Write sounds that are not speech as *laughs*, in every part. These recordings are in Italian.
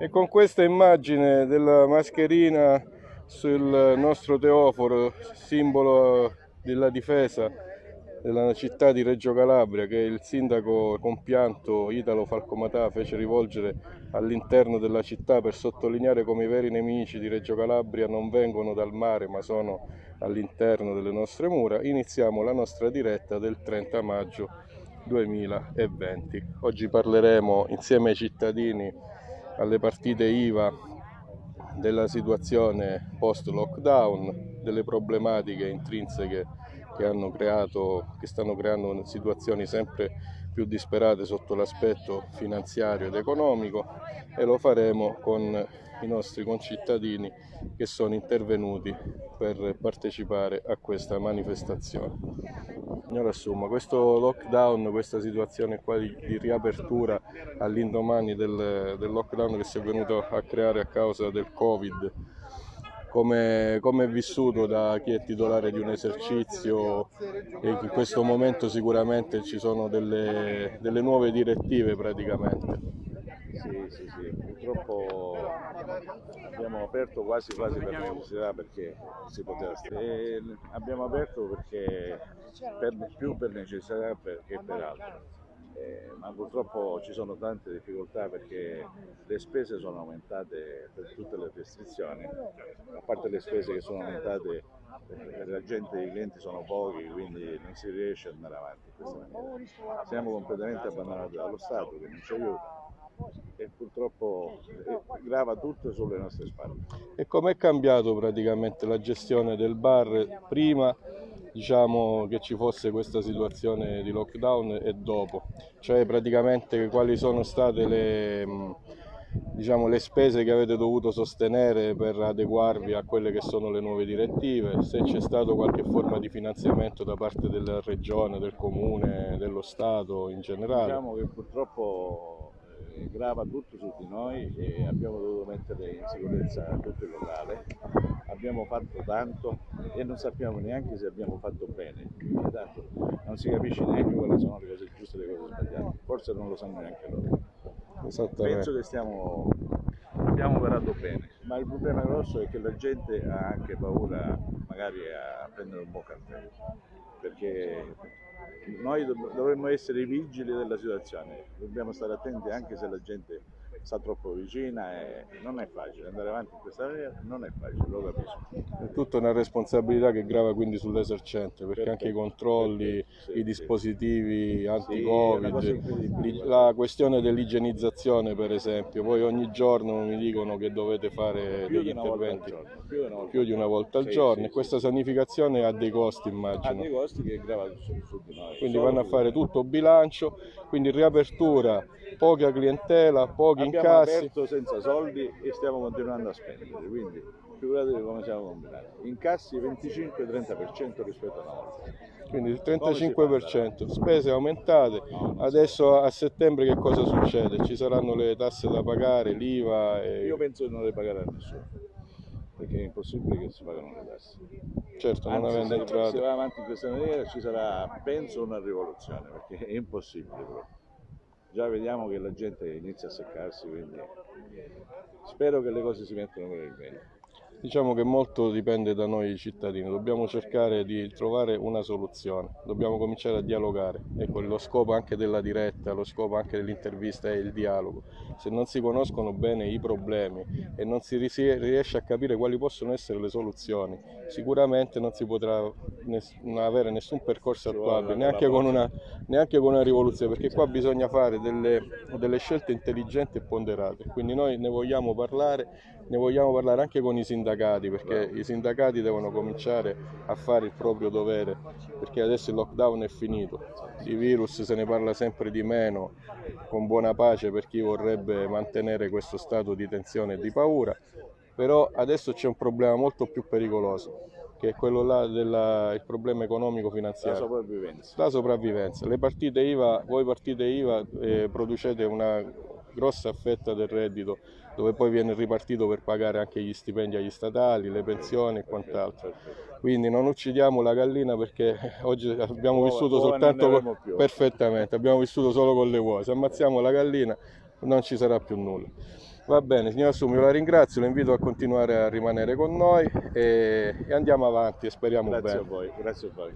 E con questa immagine della mascherina sul nostro teoforo, simbolo della difesa della città di Reggio Calabria che il sindaco compianto Italo Falcomatà fece rivolgere all'interno della città per sottolineare come i veri nemici di Reggio Calabria non vengono dal mare ma sono all'interno delle nostre mura, iniziamo la nostra diretta del 30 maggio 2020. Oggi parleremo insieme ai cittadini alle partite IVA della situazione post lockdown, delle problematiche intrinseche che, creato, che stanno creando situazioni sempre più disperate sotto l'aspetto finanziario ed economico e lo faremo con i nostri concittadini che sono intervenuti per partecipare a questa manifestazione. Signora Assumma, questo lockdown, questa situazione qua di, di riapertura all'indomani del, del lockdown che si è venuto a creare a causa del Covid, come, come, è vissuto da chi è titolare di un esercizio e in questo momento sicuramente ci sono delle, delle nuove direttive praticamente. Sì, sì, sì, purtroppo abbiamo aperto quasi quasi per necessità perché si poteva stare. abbiamo aperto perché per, più per necessità che per altro eh, ma purtroppo ci sono tante difficoltà perché le spese sono aumentate per tutte le restrizioni, a parte le spese che sono aumentate perché la gente, i clienti sono pochi, quindi non si riesce ad andare avanti in questa maniera. Siamo completamente abbandonati dallo Stato che non ci aiuta e purtroppo eh, grava tutto sulle nostre spalle. E com'è cambiato praticamente la gestione del bar prima diciamo, che ci fosse questa situazione di lockdown e dopo, cioè praticamente quali sono state le, diciamo, le spese che avete dovuto sostenere per adeguarvi a quelle che sono le nuove direttive, se c'è stato qualche forma di finanziamento da parte della regione, del comune, dello Stato in generale. Diciamo che purtroppo grava tutto su di noi e abbiamo dovuto mettere in sicurezza tutto il locale. Abbiamo fatto tanto e non sappiamo neanche se abbiamo fatto bene, tanto non si capisce neanche quali sono le cose giuste e le cose sbagliate, forse non lo sanno neanche loro. Penso che stiamo, abbiamo operato bene, ma il problema grosso è che la gente ha anche paura magari a prendere un buon caffè, perché noi dovremmo essere i vigili della situazione, dobbiamo stare attenti anche se la gente sta troppo vicina e non è facile andare avanti in questa maniera, non è facile, lo capisco. È tutta una responsabilità che grava quindi sull'esercente, perché Perfetto. anche i controlli, sì, i dispositivi sì. anti-covid, sì, la questione dell'igienizzazione per esempio, voi ogni giorno mi dicono che dovete fare più degli interventi più, di più di una volta al giorno e questa sanificazione ha dei costi immagino. Ha dei costi che gravano su, su di noi. Quindi vanno a fare tutto bilancio, quindi riapertura poca clientela, pochi Abbiamo incassi. Abbiamo aperto senza soldi e stiamo continuando a spendere, quindi figuratevi come siamo combinati. Incassi 25-30% rispetto a una volta. Quindi il 35%, spese aumentate, adesso a settembre che cosa succede? Ci saranno le tasse da pagare, l'IVA? E... Io penso di non le pagare a nessuno, perché è impossibile che si pagano le tasse. Certo, Anzi, non avendo se, entrato. Se va avanti in questa maniera ci sarà, penso, una rivoluzione, perché è impossibile proprio già vediamo che la gente inizia a seccarsi, quindi spero che le cose si mettano per il bene. Diciamo che molto dipende da noi cittadini, dobbiamo cercare di trovare una soluzione, dobbiamo cominciare a dialogare, ecco lo scopo anche della diretta, lo scopo anche dell'intervista è il dialogo. Se non si conoscono bene i problemi e non si riesce a capire quali possono essere le soluzioni, sicuramente non si potrà avere nessun percorso attuabile, neanche con, una, neanche con una rivoluzione, perché qua bisogna fare delle, delle scelte intelligenti e ponderate, quindi noi ne vogliamo parlare, ne vogliamo parlare anche con i sindacati perché i sindacati devono cominciare a fare il proprio dovere perché adesso il lockdown è finito, di virus se ne parla sempre di meno, con buona pace per chi vorrebbe mantenere questo stato di tensione e di paura, però adesso c'è un problema molto più pericoloso che è quello là del problema economico finanziario. La sopravvivenza. La sopravvivenza. Le partite IVA, voi partite IVA eh, producete una grossa fetta del reddito dove poi viene ripartito per pagare anche gli stipendi agli statali, le pensioni e quant'altro. Quindi non uccidiamo la gallina perché oggi abbiamo vissuto soltanto con... perfettamente, abbiamo vissuto solo con le uova. Se ammazziamo la gallina non ci sarà più nulla. Va bene, signor Assumio, la ringrazio, lo invito a continuare a rimanere con noi e, e andiamo avanti e speriamo Grazie bene. a voi, grazie a voi.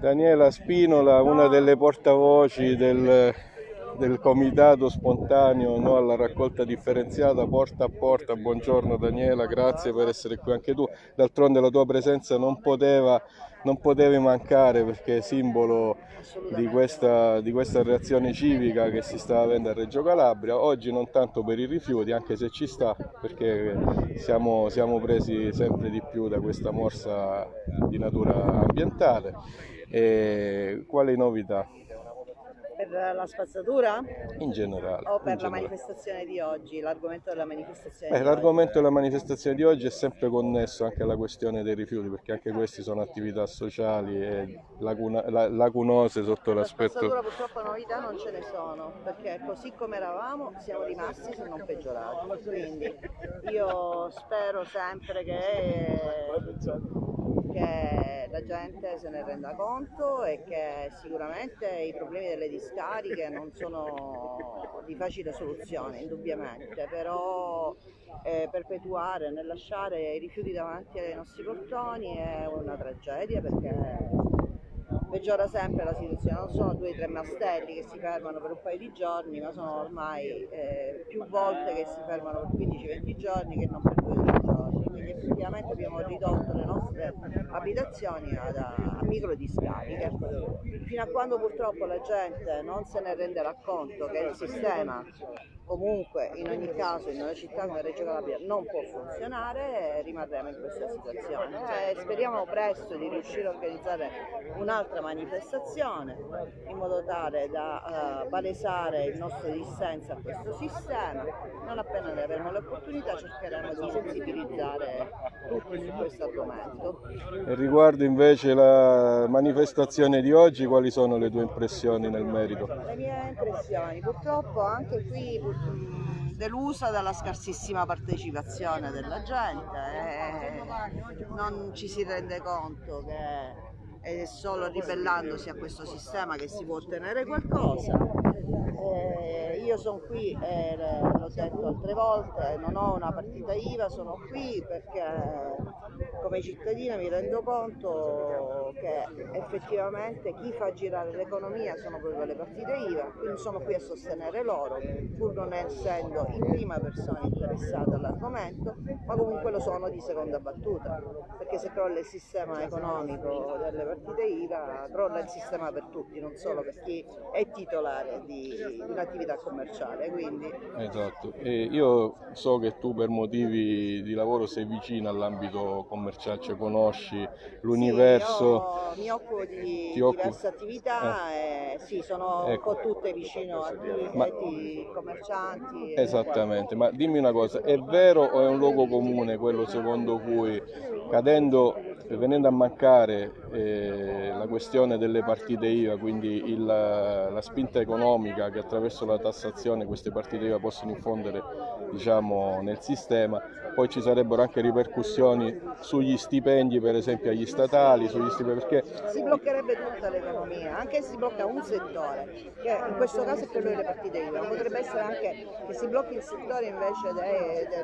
Daniela Spinola, una delle portavoci del, del comitato spontaneo no, alla raccolta differenziata porta a porta. Buongiorno Daniela, grazie per essere qui anche tu. D'altronde la tua presenza non poteva non potevi mancare perché è simbolo di questa, di questa reazione civica che si sta avendo a Reggio Calabria. Oggi non tanto per i rifiuti, anche se ci sta, perché siamo, siamo presi sempre di più da questa morsa di natura ambientale. E quali novità? Per la spazzatura In generale. o per la generale. manifestazione di oggi, l'argomento della manifestazione Eh, di l'argomento della manifestazione di oggi è sempre connesso anche alla questione dei rifiuti, perché anche questi sono attività sociali e lacuna- la- lacunose sotto? La l'aspetto spazzatura purtroppo novità non ce ne sono, perché così come eravamo siamo rimasti se non peggiorati. Quindi io spero sempre che, che la gente se ne renda conto e che sicuramente i problemi delle discariche non sono di facile soluzione, indubbiamente, però eh, perpetuare nel lasciare i rifiuti davanti ai nostri portoni è una tragedia perché peggiora sempre la situazione, non sono due o tre mastelli che si fermano per un paio di giorni, ma sono ormai eh, più volte che si fermano per 15-20 giorni che non per 12 giorni, effettivamente abbiamo ridotto le nostre abitazioni ad- a, a micro discariche. Fino a quando purtroppo la gente non se ne renderà conto che il sistema comunque in ogni caso in una città come Reggio Calabria non può funzionare rimarremo in questa situazione. Eh, speriamo presto di riuscire a organizzare un'altra manifestazione in modo tale da eh, palesare il nostro dissenso a questo sistema. Non appena ne avremo l'opportunità cercheremo di sensibilizzare tutti su questo argomento. E riguardo invece la manifestazione di oggi, quali sono le tue impressioni nel merito? Le mie impressioni, purtroppo anche qui pur- mh, delusa dalla scarsissima partecipazione della gente, eh, non ci si rende conto che è solo ribellandosi a questo sistema che si può ottenere qualcosa. Eh, io sono qui, eh, l'ho detto altre volte, non ho una partita IVA, sono qui perché come cittadina mi rendo conto che effettivamente chi fa girare l'economia sono proprio le partite IVA, quindi sono qui a sostenere loro, pur non essendo in prima persona interessata all'argomento, ma comunque lo sono di seconda battuta, perché se crolla il sistema economico delle partite IVA, crolla il sistema per tutti, non solo per chi è titolare di, di un'attività commerciale. Quindi Esatto, e io so che tu per motivi di lavoro sei vicino all'ambito commerciale, cioè conosci l'universo. Sì, io mi occupo di diverse attività e sì, sono Ecco. un po' tutte vicino a Ma- clienti, commercianti. e- Esattamente, ma dimmi una cosa, è vero o è un luogo comune quello secondo cui cadendo, venendo a mancare eh, la questione delle partite IVA, quindi il- la spinta economica che attraverso la tassazione queste partite IVA possono infondere diciamo, nel sistema, poi ci sarebbero anche ripercussioni sugli stipendi per esempio agli statali, sugli stipendi, perché Si bloccherebbe tutta l'economia, anche se si blocca un settore, che in questo caso è quello delle partite IVA, potrebbe essere anche che si blocchi il settore invece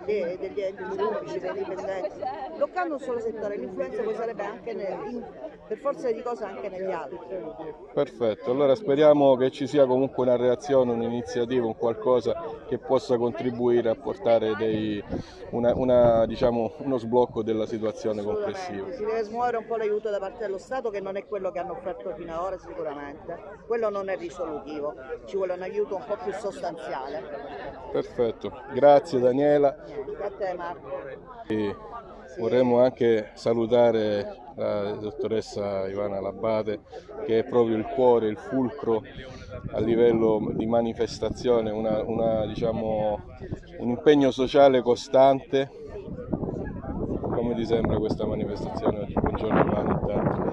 dei- degli enti pubblici, dei dipendenti. Bloccando un solo settore, l'influenza poi sarebbe anche in- per forza di cose anche negli altri. Perfetto, allora speriamo che ci sia comunque una reazione, un'iniziativa, un qualcosa che possa contribuire a portare dei- una- una, diciamo, uno sblocco della situazione complessiva. Si deve smuovere un po' l'aiuto da parte dello Stato che non è quello che hanno offerto fino ad ora sicuramente, quello non è risolutivo, ci vuole un aiuto un po' più sostanziale. Perfetto, grazie Daniela. A te Marco. E vorremmo anche salutare la dottoressa Ivana Labate che è proprio il cuore, il fulcro a livello di manifestazione, una- una, diciamo, un impegno sociale costante. Come ti sembra questa manifestazione oggi? Buongiorno Ivana intanto.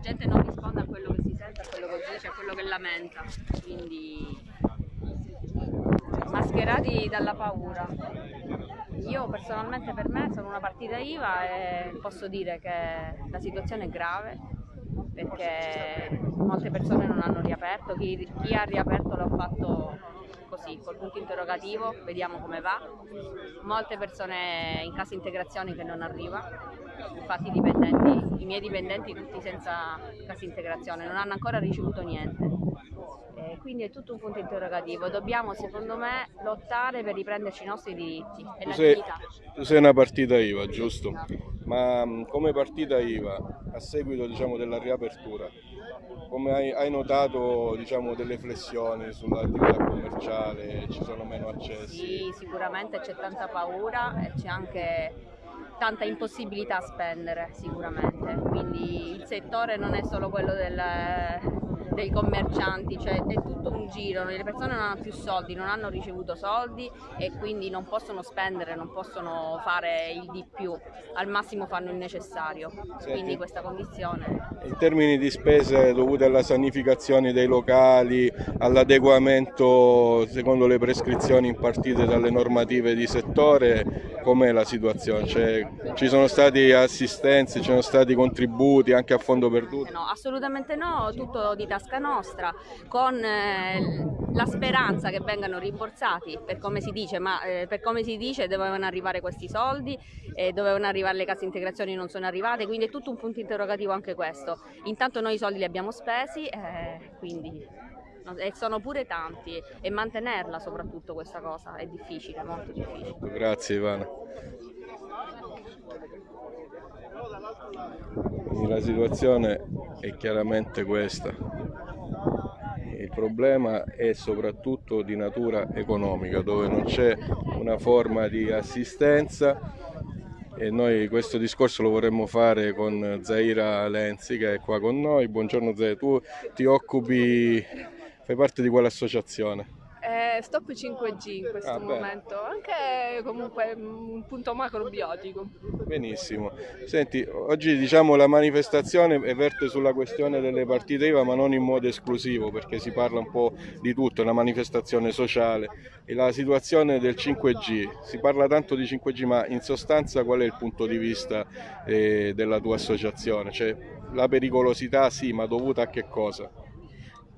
gente non risponde a quello che si sente, a quello che dice, a quello che lamenta, quindi mascherati dalla paura. Io personalmente per me sono una partita IVA e posso dire che la situazione è grave perché molte persone non hanno riaperto, chi, chi ha riaperto l'ha fatto così, col punto interrogativo, vediamo come va. Molte persone in cassa integrazione che non arriva, infatti i, dipendenti, i miei dipendenti tutti senza cassa integrazione non hanno ancora ricevuto niente. Eh, quindi è tutto un punto interrogativo. Dobbiamo, secondo me, lottare per riprenderci i nostri diritti e Tu la sei, tu sei una partita IVA, giusto? Ma come partita IVA, a seguito diciamo, della riapertura, come hai, hai notato diciamo, delle flessioni sull'attività commerciale? Ci sono meno accessi? Sì, sicuramente c'è tanta paura e c'è anche tanta impossibilità a spendere, sicuramente. Quindi il settore non è solo quello del- dei commercianti, cioè è tutto un giro, le persone non hanno più soldi, non hanno ricevuto soldi e quindi non possono spendere, non possono fare il di più, al massimo fanno il necessario. Quindi questa condizione In termini di spese dovute alla sanificazione dei locali, all'adeguamento secondo le prescrizioni impartite dalle normative di settore, com'è la situazione? Cioè, ci sono stati assistenze, ci sono stati contributi anche a fondo perduto? No, assolutamente no, tutto di tasca nostra, con eh, la speranza che vengano rimborsati per come si dice, ma eh, per come si dice dovevano arrivare questi soldi, e dovevano arrivare le case integrazioni non sono arrivate, quindi è tutto un punto interrogativo anche questo. Intanto noi i soldi li abbiamo spesi, eh, quindi e sono pure tanti e mantenerla soprattutto questa cosa è difficile, molto difficile. Grazie Ivana. La situazione è chiaramente questa. Il problema è soprattutto di natura economica, dove non c'è una forma di assistenza e noi questo discorso lo vorremmo fare con Zaira Lenzi che è qua con noi. Buongiorno Zaira, tu ti occupi, fai parte di quell'associazione? Eh, stop 5G in questo Ah, beh. momento, anche comunque un punto macrobiotico. Benissimo. Senti, oggi diciamo la manifestazione verte sulla questione delle partite IVA, ma non in modo esclusivo, perché si parla un po' di tutto, è una manifestazione sociale. E la situazione del 5G, si parla tanto di 5G, ma in sostanza qual è il punto di vista eh, della tua associazione? Cioè, la pericolosità sì, ma dovuta a che cosa?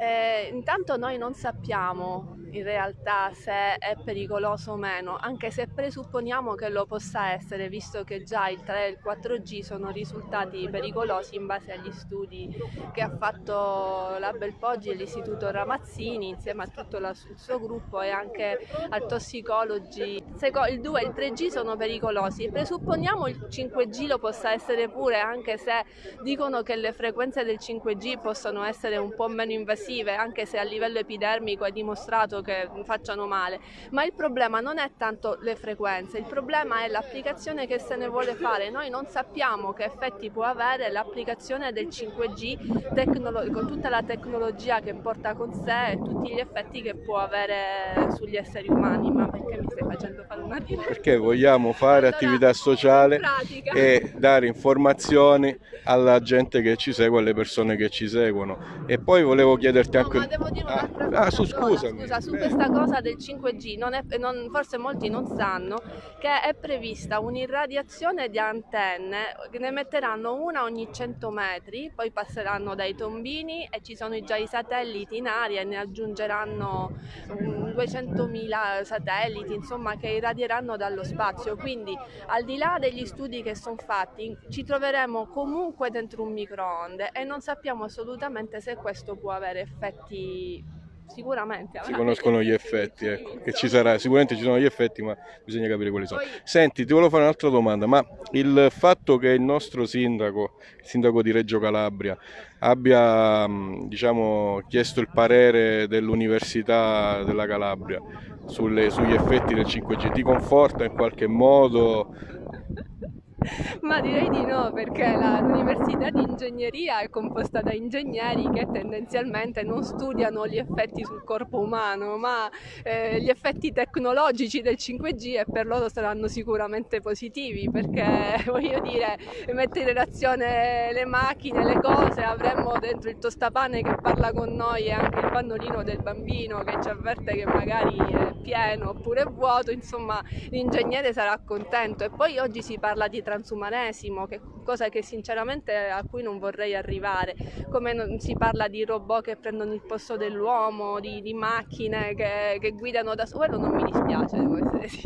Eh, intanto noi non sappiamo in realtà se è pericoloso o meno, anche se presupponiamo che lo possa essere, visto che già il 3 e il 4G sono risultati pericolosi in base agli studi che ha fatto la Belpoggi e l'Istituto Ramazzini insieme a tutto la- il suo gruppo e anche al Toxicology. Seco- il 2 e il 3G sono pericolosi, presupponiamo il 5G lo possa essere pure, anche se dicono che le frequenze del 5G possono essere un po' meno invasive, anche se a livello epidermico è dimostrato che facciano male. Ma il problema non è tanto le frequenze, il problema è l'applicazione che se ne vuole fare. Noi non sappiamo che effetti può avere l'applicazione del 5G tecnolo- con tutta la tecnologia che porta con sé e tutti gli effetti che può avere sugli esseri umani. Ma perché mi stai facendo fare una diretta? Perché vogliamo fare Allora, attività sociale e dare informazioni alla gente che ci segue, alle persone che ci seguono. E poi volevo chiederti No, anche... ma devo dire Ah, un'altra ah, cosa. su, scusami. scusa, su Eh. questa cosa del 5G, non è- non- forse molti non sanno che è prevista un'irradiazione di antenne, ne metteranno una ogni 100 metri, poi passeranno dai tombini e ci sono già i satelliti in aria e ne aggiungeranno mm, 200.000 satelliti, insomma, che irradieranno dallo spazio. Quindi, al di là degli studi che sono fatti, ci troveremo comunque dentro un microonde e non sappiamo assolutamente se questo può avere effetti. Sicuramente Si conoscono gli *laughs* effetti, ecco, che ci sarà, sicuramente ci sono gli effetti, ma bisogna capire quali sono. Senti, ti volevo fare un'altra domanda, ma il fatto che il nostro sindaco, il sindaco di Reggio Calabria, abbia mh, diciamo, chiesto il parere dell'Università della Calabria sulle- sugli effetti del 5G, ti conforta in qualche modo? Ma direi di no, perché l'università di ingegneria è composta da ingegneri che tendenzialmente non studiano gli effetti sul corpo umano, ma eh, gli effetti tecnologici del 5G e per loro saranno sicuramente positivi, perché *laughs* voglio dire, mette in relazione le macchine, le cose, avremmo dentro il tostapane che parla con noi e anche il pannolino del bambino che ci avverte che magari... eh, pieno oppure è vuoto, insomma l'ingegnere sarà contento. E poi oggi si parla di transumanesimo, che cosa che sinceramente a cui non vorrei arrivare, come non, si parla di robot che prendono il posto dell'uomo, di, di macchine che, che, guidano da solo, non mi dispiace.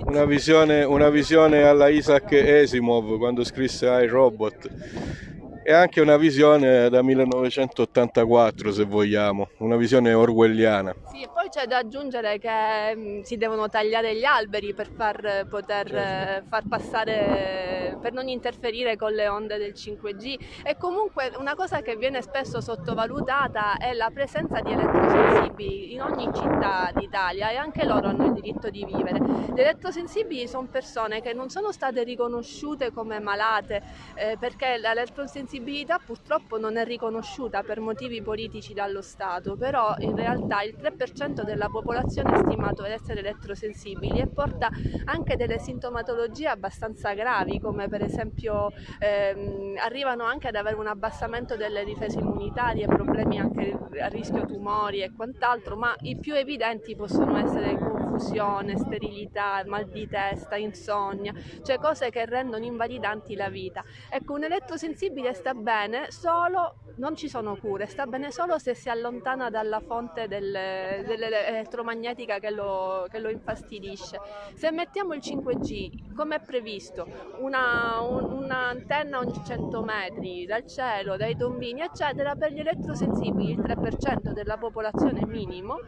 Una visione, una visione alla Isaac Asimov quando scrisse iRobot e anche una visione da 1984 se vogliamo, una visione orwelliana. Sì, e poi c'è da aggiungere che mh, mm, si devono tagliare gli alberi per far poter certo. far passare, per non interferire con le onde del 5G e comunque una cosa che viene spesso sottovalutata è la presenza di elettrosensibili in ogni città d'Italia e anche loro hanno il diritto di vivere. Gli elettrosensibili sono persone che non sono state riconosciute come malate eh, perché l'elettrosensibilità sensibilità purtroppo non è riconosciuta per motivi politici dallo Stato, però in realtà il 3% della popolazione è stimato essere elettrosensibili e porta anche delle sintomatologie abbastanza gravi, come per esempio ehm, arrivano anche ad avere un abbassamento delle difese immunitarie, problemi anche a rischio tumori e quant'altro, ma i più evidenti possono essere confusione, sterilità, mal di testa, insonnia, cioè cose che rendono invalidanti la vita. Ecco, un elettrosensibile sta bene solo, non ci sono cure, sta bene solo se si allontana dalla fonte del, dell'elettromagnetica che lo, che lo, infastidisce. Se mettiamo il 5G, come è previsto, una, un, un'antenna ogni 100 metri dal cielo, dai tombini, eccetera, per gli elettrosensibili, il 3% della popolazione minimo,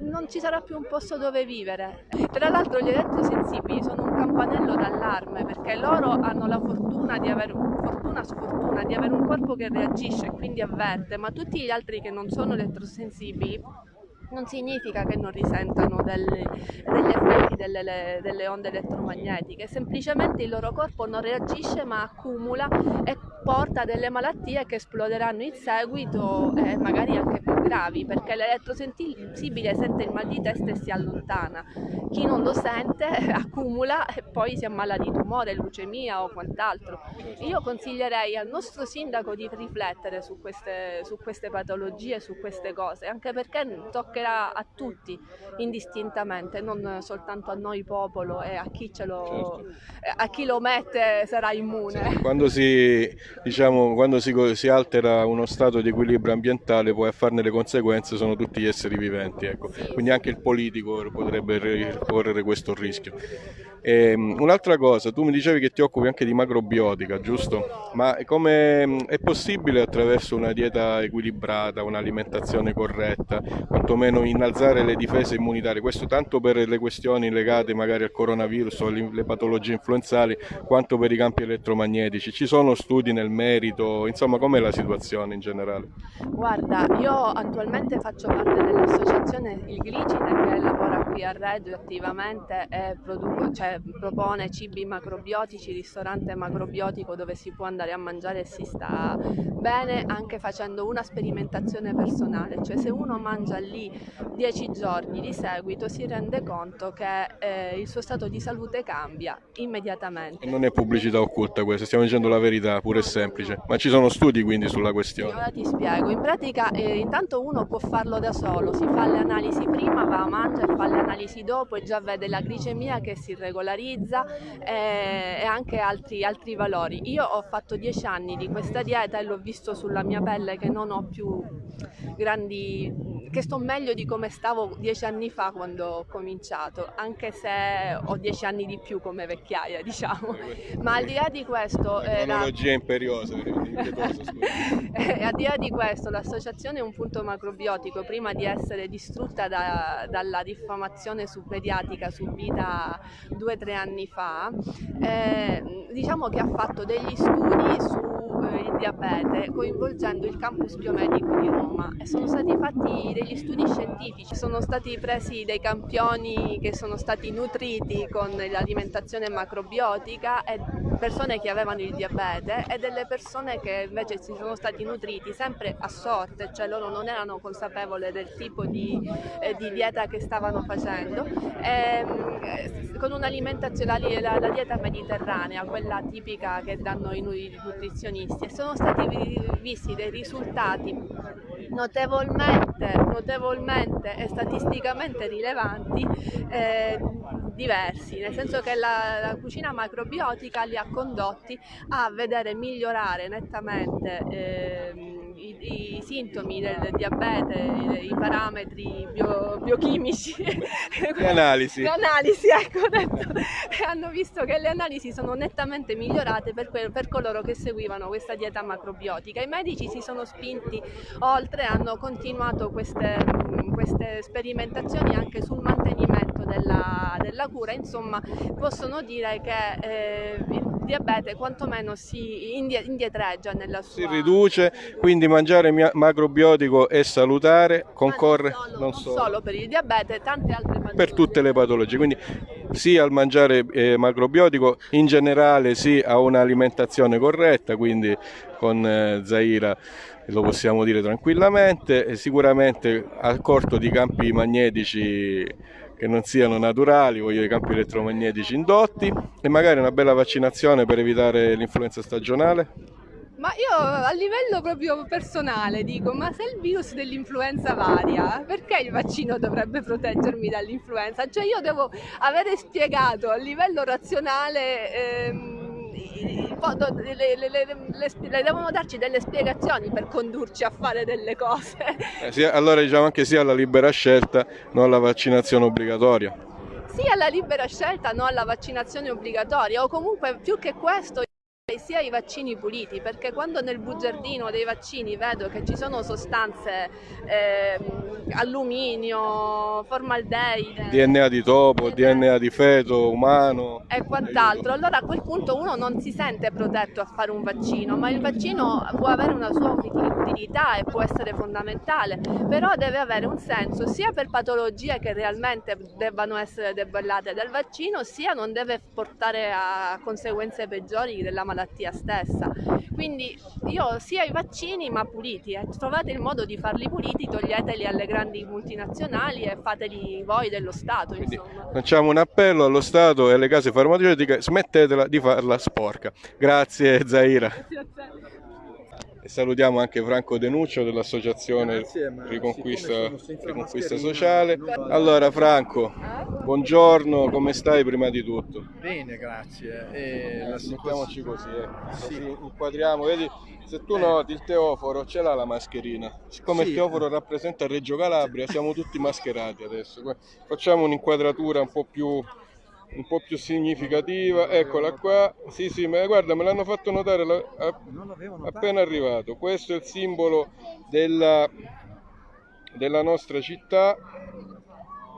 non ci sarà più un posto dove vivere. Tra l'altro gli elettrosensibili sono un campanello d'allarme perché loro hanno la fortuna di avere fortuna sfortuna di avere un corpo che reagisce e quindi avverte, ma tutti gli altri che non sono elettrosensibili non significa che non risentano delle, degli effetti delle, delle, onde elettromagnetiche, semplicemente il loro corpo non reagisce ma accumula e porta delle malattie che esploderanno in seguito e magari anche gravi, perché l'elettrosensibile sente il mal di testa e si allontana, chi non lo sente *laughs* accumula e poi si ammala di tumore, leucemia o quant'altro. Io consiglierei al nostro sindaco di riflettere su queste, su queste patologie, su queste cose, anche perché toccherà a tutti indistintamente, non soltanto a noi popolo e a chi, lo, certo. a chi lo mette sarà immune. Sì, quando, si, diciamo, quando si, si, altera uno stato di equilibrio ambientale poi a farne le conseguenze sono tutti gli esseri viventi, ecco. quindi anche il politico potrebbe correre questo rischio. Ehm, un'altra cosa, tu mi dicevi che ti occupi anche di macrobiotica, giusto? Ma come è possibile attraverso una dieta equilibrata, un'alimentazione corretta, quantomeno meno innalzare le difese immunitarie, questo tanto per le questioni legate magari al coronavirus o alle patologie influenzali, quanto per i campi elettromagnetici. Ci sono studi nel merito, insomma com'è la situazione in generale? Guarda, io attualmente faccio parte dell'associazione Il Glicine che lavora qui a Reggio attivamente e produco, cioè, propone cibi macrobiotici, ristorante macrobiotico dove si può andare a mangiare e si sta bene anche facendo una sperimentazione personale, cioè se uno mangia lì dieci giorni di seguito si rende conto che eh, il suo stato di salute cambia immediatamente. E non è pubblicità occulta questa, stiamo dicendo la verità, pure è semplice, ma ci sono studi quindi sulla questione. Ora ti spiego, in pratica eh, intanto uno può farlo da solo, si fa le analisi prima, va a mangiare, fa le analisi dopo e già vede la glicemia che si regolarizza eh, e anche altri, altri valori. Io ho fatto dieci anni di questa dieta e l'ho visto sulla mia pelle che non ho più grandi, che sto meglio di come stavo dieci anni fa quando ho cominciato, anche se ho dieci anni di più come vecchiaia, *laughs* diciamo. Ma al di là di questo... Tecnologia imperiosa, impietosa, *laughs* eh, al di là di questo, l'associazione è un punto macrobiotico, prima di essere distrutta da, dalla diffamazione su pediatrica subita due o tre anni fa, eh, diciamo che ha fatto degli studi sul eh, diabete coinvolgendo il campus biomedico di Roma. E sono stati fatti degli studi scientifici, sono stati presi dei campioni che sono stati nutriti con l'alimentazione macrobiotica e persone che avevano il diabete e delle persone che invece si sono stati nutriti sempre a sorte, cioè loro non erano consapevoli del tipo di, eh, di dieta che stavano facendo, e, ehm, con un'alimentazione, la, la, dieta mediterranea, quella tipica che danno i nutrizionisti, e sono stati visti dei risultati notevolmente, notevolmente e statisticamente rilevanti eh, diversi, nel senso che la, la, cucina macrobiotica li ha condotti a vedere migliorare nettamente eh, i, i, sintomi del diabete, i, i parametri bio, biochimici. Le *laughs* analisi. Le analisi, ecco, detto, *laughs* hanno visto che le analisi sono nettamente migliorate per, per coloro che seguivano questa dieta macrobiotica. I medici si sono spinti oltre, hanno continuato queste, queste sperimentazioni anche sul mantenimento della, della cura, insomma possono dire che eh, il diabete quantomeno si indietreggia nella sua... Si riduce, quindi mangiare macrobiotico è salutare, concorre non, solo, non solo. solo, per il diabete, tante altre patologie. Per tutte le patologie, quindi sì al mangiare eh, macrobiotico, in generale sì a un'alimentazione corretta, quindi con eh, Zaira lo possiamo dire tranquillamente, e sicuramente accorto di campi magnetici che non siano naturali, voglio i campi elettromagnetici indotti e magari una bella vaccinazione per evitare l'influenza stagionale? Ma io a livello proprio personale dico, ma se il virus dell'influenza varia, perché il vaccino dovrebbe proteggermi dall'influenza? Cioè io devo avere spiegato a livello razionale... Ehm, le, le, le, le, devono darci delle spiegazioni per condurci a fare delle cose. Eh, sì, allora diciamo anche sì alla libera scelta, non alla vaccinazione obbligatoria. Sì alla libera scelta, non alla vaccinazione obbligatoria o comunque più che questo sia i vaccini puliti perché quando nel bugiardino dei vaccini vedo che ci sono sostanze eh, alluminio, formaldeide DNA di topo, DNA di feto umano e quant'altro allora a quel punto uno non si sente protetto a fare un vaccino ma il vaccino può avere una sua utilità e può essere fondamentale però deve avere un senso sia per patologie che realmente debbano essere debellate dal vaccino sia non deve portare a conseguenze peggiori della malattia malattia stessa. Quindi io sia i vaccini ma puliti, eh. trovate il modo di farli puliti, toglieteli alle grandi multinazionali e fateli voi dello Stato. Quindi facciamo un appello allo Stato e alle case farmaceutiche, smettetela di farla sporca. Grazie Zaira. Grazie salutiamo anche Franco Denuccio dell'associazione Riconquista, Riconquista Sociale. Allora Franco, buongiorno, come stai prima di tutto? Bene, grazie. E eh, Mettiamoci così, eh. sì. così inquadriamo, vedi se tu noti il teoforo ce l'ha la mascherina, siccome sì. il teoforo rappresenta Reggio Calabria siamo tutti mascherati adesso, facciamo un'inquadratura un po' più un po' più significativa, eccola qua, sì sì, ma guarda me l'hanno fatto notare la, a, appena arrivato, questo è il simbolo della, della nostra città.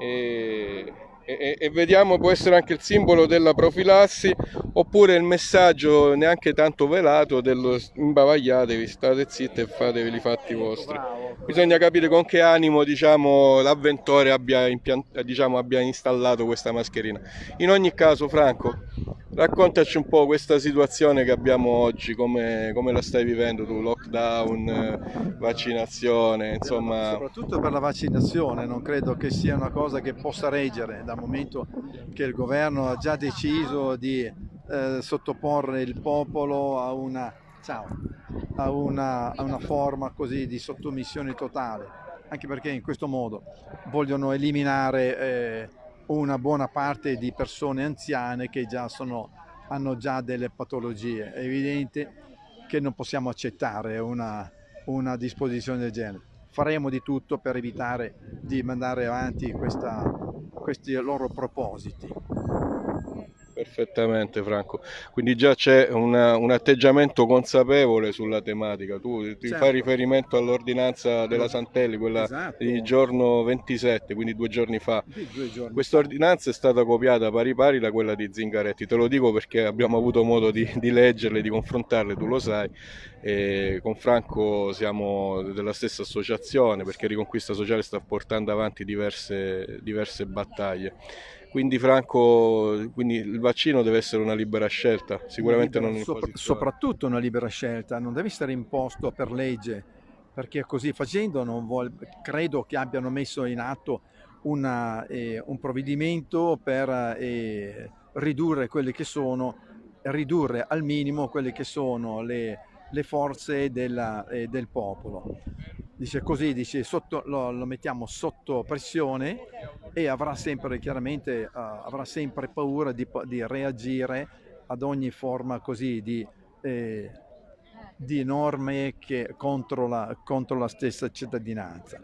E e, e, vediamo può essere anche il simbolo della profilassi oppure il messaggio neanche tanto velato dello imbavagliatevi, state zitti e fatevi i fatti vostri. Bisogna capire con che animo diciamo, l'avventore abbia, diciamo, abbia installato questa mascherina. In ogni caso Franco, Raccontaci un po' questa situazione che abbiamo oggi, come, come la stai vivendo tu, lockdown, vaccinazione, insomma... Soprattutto per la vaccinazione, non credo che sia una cosa che possa reggere dal momento che il governo ha già deciso di eh, sottoporre il popolo a una, ciao, a, una, a una forma così di sottomissione totale, anche perché in questo modo vogliono eliminare... Eh, una buona parte di persone anziane che già sono, hanno già delle patologie. È evidente che non possiamo accettare una, una disposizione del genere. Faremo di tutto per evitare di mandare avanti questa, questi loro propositi. Perfettamente Franco, quindi già c'è un atteggiamento consapevole sulla tematica, tu ti certo. fai riferimento all'ordinanza della Santelli, quella esatto. di giorno 27, quindi due giorni fa. Questa ordinanza è stata copiata pari pari da quella di Zingaretti, te lo dico perché abbiamo avuto modo di, di leggerle, di confrontarle, tu lo sai, e con Franco siamo della stessa associazione perché Riconquista Sociale sta portando avanti diverse, diverse battaglie. Quindi Franco, quindi il vaccino deve essere una libera scelta, sicuramente libera, non sopra, Soprattutto una libera scelta, non deve essere imposto per legge, perché così facendo vuol, credo che abbiano messo in atto una, eh, un provvedimento per eh, ridurre quelle che sono, ridurre al minimo quelle che sono le, le forze della, eh, del popolo. Dice così, dice sotto, lo, lo, mettiamo sotto pressione e avrà sempre chiaramente uh, avrà sempre paura di, di, reagire ad ogni forma così di, eh, di norme che, contro, la, contro la stessa cittadinanza.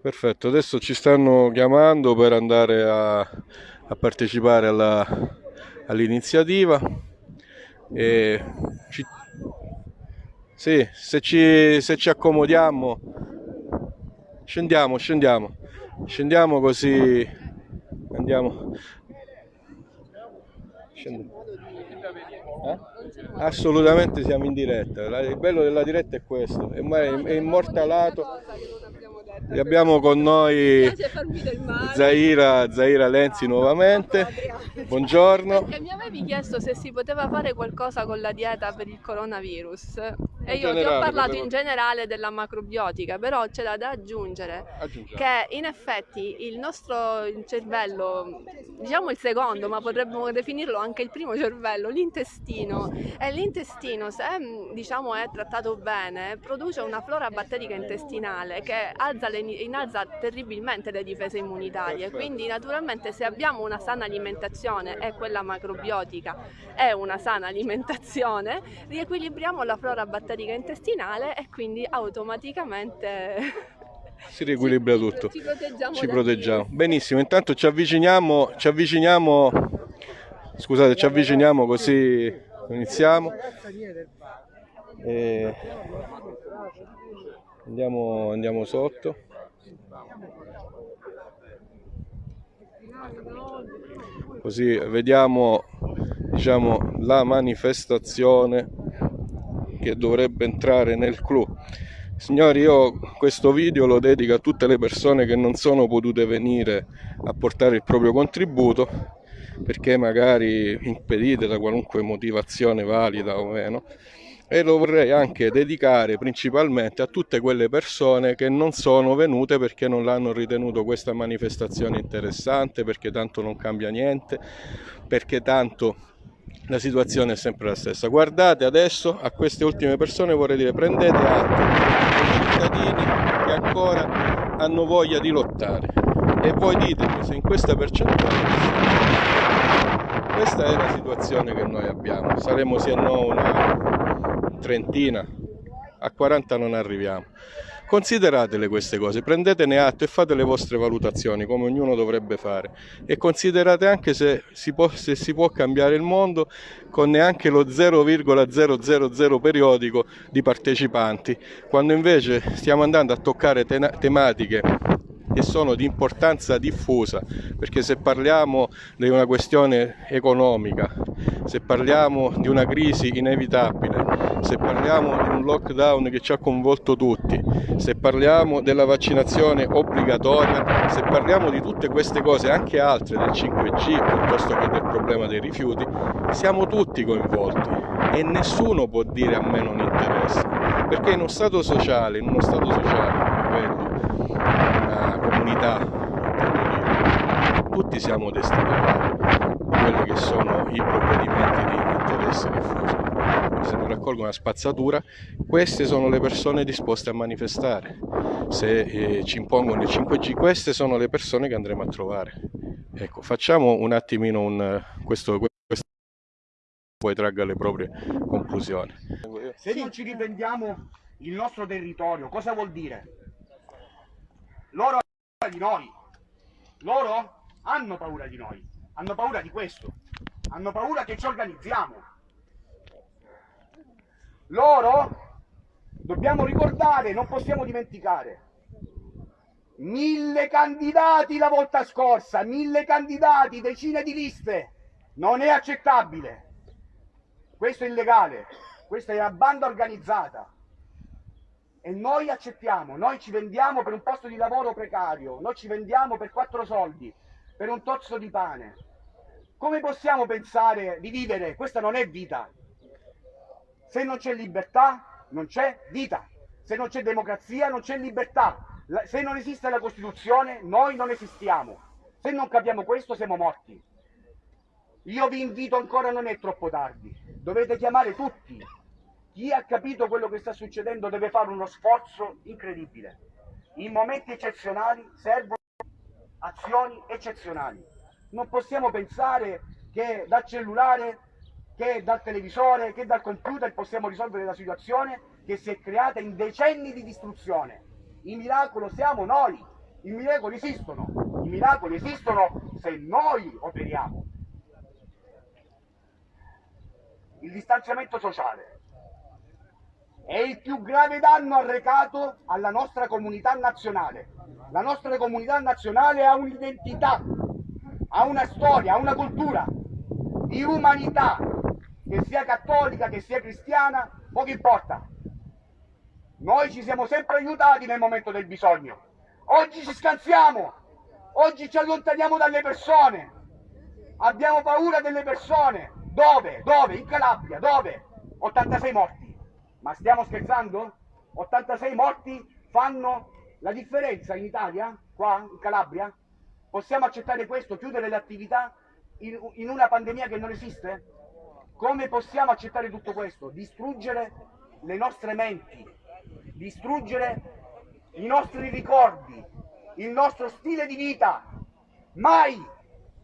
Perfetto, adesso ci stanno chiamando per andare a, a partecipare all'iniziativa. E ci, sì, se ci, se ci accomodiamo, scendiamo, scendiamo, scendiamo così. Andiamo. Eh? Assolutamente siamo in diretta, il bello della diretta è questo, è immortalato e abbiamo con noi Zaira, Zaira Lenzi nuovamente. Buongiorno. Perché mi avevi chiesto se si poteva fare qualcosa con la dieta per il coronavirus. E io ti ho parlato in generale della macrobiotica, però c'è da aggiungere Aggiungiamo. che in effetti il nostro cervello, diciamo il secondo, ma potremmo definirlo anche il primo cervello, l'intestino, e l'intestino se diciamo, è trattato bene produce una flora batterica intestinale che alza le, innalza terribilmente le difese immunitarie, quindi naturalmente se abbiamo una sana alimentazione e quella macrobiotica è una sana alimentazione, riequilibriamo la flora batterica intestinale e quindi automaticamente *laughs* si riequilibra *laughs* tutto. Ci proteggiamo. Ci proteggiamo. Benissimo, intanto ci avviciniamo, ci avviciniamo, scusate, ci avviciniamo così iniziamo. E andiamo, andiamo sotto. Così vediamo diciamo, la manifestazione che dovrebbe entrare nel clou. Signori, io questo video lo dedico a tutte le persone che non sono potute venire a portare il proprio contributo perché magari impedite da qualunque motivazione valida o meno e lo vorrei anche dedicare principalmente a tutte quelle persone che non sono venute perché non l'hanno ritenuto questa manifestazione interessante, perché tanto non cambia niente, perché tanto la situazione è sempre la stessa. Guardate adesso a queste ultime persone vorrei dire prendete atto dei cittadini che ancora hanno voglia di lottare e voi ditemi se in questa percentuale questa è la situazione che noi abbiamo. Saremo sì o no una trentina, a 40 non arriviamo. Consideratele queste cose, prendetene atto e fate le vostre valutazioni come ognuno dovrebbe fare e considerate anche se si può, se si può cambiare il mondo con neanche lo 0,000 periodico di partecipanti, quando invece stiamo andando a toccare tematiche che sono di importanza diffusa, perché se parliamo di una questione economica, se parliamo di una crisi inevitabile, se parliamo di un lockdown che ci ha coinvolto tutti, se parliamo della vaccinazione obbligatoria, se parliamo di tutte queste cose, anche altre del 5G piuttosto che del problema dei rifiuti, siamo tutti coinvolti e nessuno può dire a me non interessa, perché in uno stato sociale, in uno stato sociale comunità, tutti siamo destinatari di quelli che sono i provvedimenti di interesse diffuso. Se non raccolgono una spazzatura, queste sono le persone disposte a manifestare. Se eh, ci impongono il 5G, queste sono le persone che andremo a trovare. Ecco, facciamo un attimino un, questo, questo poi tragga le proprie conclusioni. Se non ci riprendiamo il nostro territorio, cosa vuol dire? Loro di noi. Loro hanno paura di noi, hanno paura di questo, hanno paura che ci organizziamo. Loro, dobbiamo ricordare, non possiamo dimenticare, mille candidati la volta scorsa, mille candidati, decine di liste, non è accettabile. Questo è illegale, questa è una banda organizzata e noi accettiamo, noi ci vendiamo per un posto di lavoro precario, noi ci vendiamo per quattro soldi, per un tozzo di pane. Come possiamo pensare di vivere? Questa non è vita. Se non c'è libertà, non c'è vita. Se non c'è democrazia, non c'è libertà. Se non esiste la Costituzione, noi non esistiamo. Se non capiamo questo, siamo morti. Io vi invito ancora, non è troppo tardi. Dovete chiamare tutti, chi ha capito quello che sta succedendo deve fare uno sforzo incredibile. In momenti eccezionali servono azioni eccezionali. Non possiamo pensare che dal cellulare, che dal televisore, che dal computer possiamo risolvere la situazione che si è creata in decenni di distruzione. Il miracolo siamo noi, i miracoli esistono, i miracoli esistono se noi operiamo. Il distanziamento sociale è il più grave danno arrecato alla nostra comunità nazionale. La nostra comunità nazionale ha un'identità, ha una storia, ha una cultura di umanità, che sia cattolica, che sia cristiana, poco importa. Noi ci siamo sempre aiutati nel momento del bisogno. Oggi ci scansiamo, oggi ci allontaniamo dalle persone, abbiamo paura delle persone. Dove? Dove? In Calabria, dove? 86 morti. Ma stiamo scherzando? 86 morti fanno la differenza in Italia, qua in Calabria? Possiamo accettare questo, chiudere le attività in, in una pandemia che non esiste? Come possiamo accettare tutto questo? Distruggere le nostre menti, distruggere i nostri ricordi, il nostro stile di vita. Mai!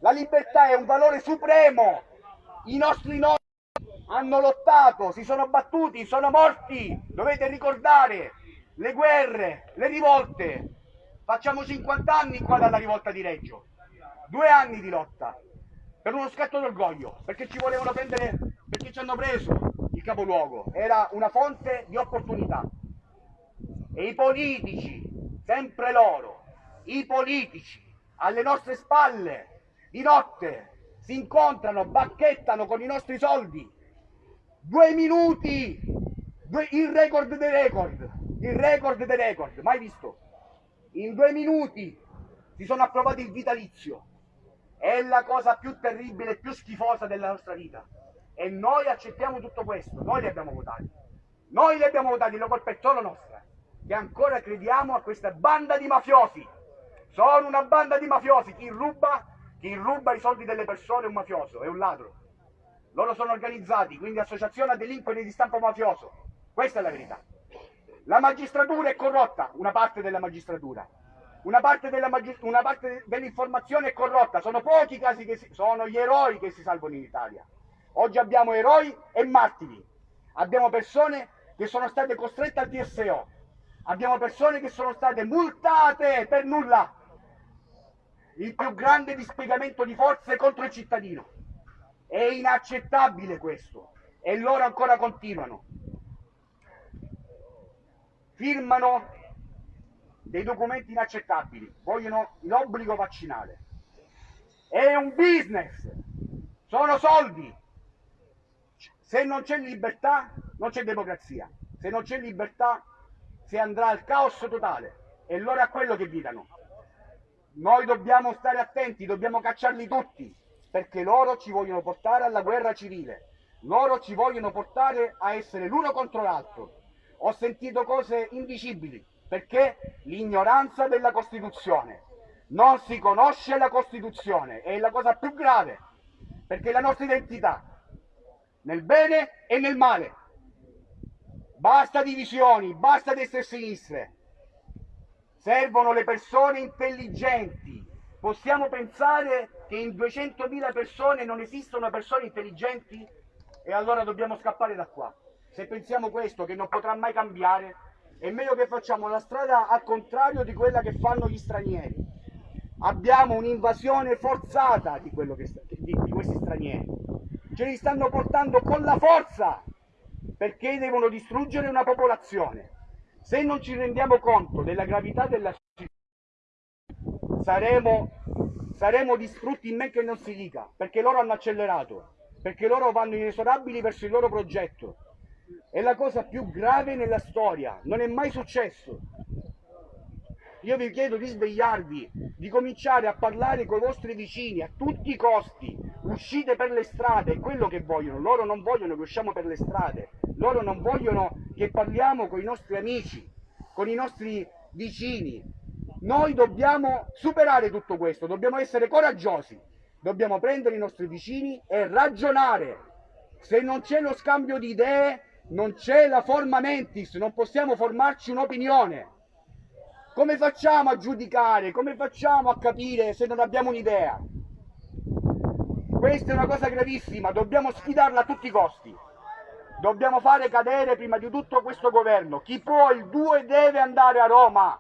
La libertà è un valore supremo. I nostri nonni hanno lottato, si sono battuti, sono morti. Dovete ricordare le guerre, le rivolte. Facciamo 50 anni qua dalla rivolta di Reggio. Due anni di lotta per uno scatto d'orgoglio, perché ci volevano prendere, perché ci hanno preso il capoluogo. Era una fonte di opportunità. E i politici, sempre loro, i politici, alle nostre spalle, di notte, si incontrano, bacchettano con i nostri soldi. Due minuti, due, il record dei record, il record dei record, mai visto. In due minuti si sono approvati il vitalizio. È la cosa più terribile e più schifosa della nostra vita. E noi accettiamo tutto questo, noi li abbiamo votati. Noi li abbiamo votati, la colpa è solo nostra che ancora crediamo a questa banda di mafiosi. Sono una banda di mafiosi, chi ruba, chi ruba i soldi delle persone è un mafioso, è un ladro. Loro sono organizzati, quindi associazione a delinquenti di stampo mafioso. Questa è la verità. La magistratura è corrotta, una parte della magistratura. Una parte, della maggi- una parte dell'informazione è corrotta, sono pochi i casi che si- sono gli eroi che si salvano in Italia. Oggi abbiamo eroi e martiri. Abbiamo persone che sono state costrette al TSO, Abbiamo persone che sono state multate per nulla. Il più grande dispiegamento di forze contro il cittadino. È inaccettabile questo. E loro ancora continuano. Firmano dei documenti inaccettabili. Vogliono l'obbligo vaccinale. È un business. Sono soldi. Se non c'è libertà, non c'è democrazia. Se non c'è libertà, si andrà al caos totale e loro a quello che gridano. Noi dobbiamo stare attenti, dobbiamo cacciarli tutti, perché loro ci vogliono portare alla guerra civile, loro ci vogliono portare a essere l'uno contro l'altro. Ho sentito cose indicibili, perché l'ignoranza della Costituzione. Non si conosce la Costituzione, è la cosa più grave, perché è la nostra identità, nel bene e nel male. Basta divisioni, basta destre e sinistre. Servono le persone intelligenti. Possiamo pensare che in 200.000 persone non esistono persone intelligenti? E allora dobbiamo scappare da qua. Se pensiamo questo, che non potrà mai cambiare, è meglio che facciamo la strada al contrario di quella che fanno gli stranieri. Abbiamo un'invasione forzata di, che, di, di questi stranieri. Ce li stanno portando con la forza perché devono distruggere una popolazione. Se non ci rendiamo conto della gravità della saremo, saremo distrutti in men che non si dica, perché loro hanno accelerato, perché loro vanno inesorabili verso il loro progetto. È la cosa più grave nella storia, non è mai successo. Io vi chiedo di svegliarvi, di cominciare a parlare con i vostri vicini a tutti i costi. Uscite per le strade, è quello che vogliono. Loro non vogliono che usciamo per le strade, loro non vogliono che parliamo con i nostri amici, con i nostri vicini. Noi dobbiamo superare tutto questo, dobbiamo essere coraggiosi, dobbiamo prendere i nostri vicini e ragionare. Se non c'è lo scambio di idee, non c'è la forma mentis, non possiamo formarci un'opinione. Come facciamo a giudicare? Come facciamo a capire se non abbiamo un'idea? Questa è una cosa gravissima, dobbiamo sfidarla a tutti i costi. Dobbiamo fare cadere prima di tutto questo governo. Chi può il 2 deve andare a Roma.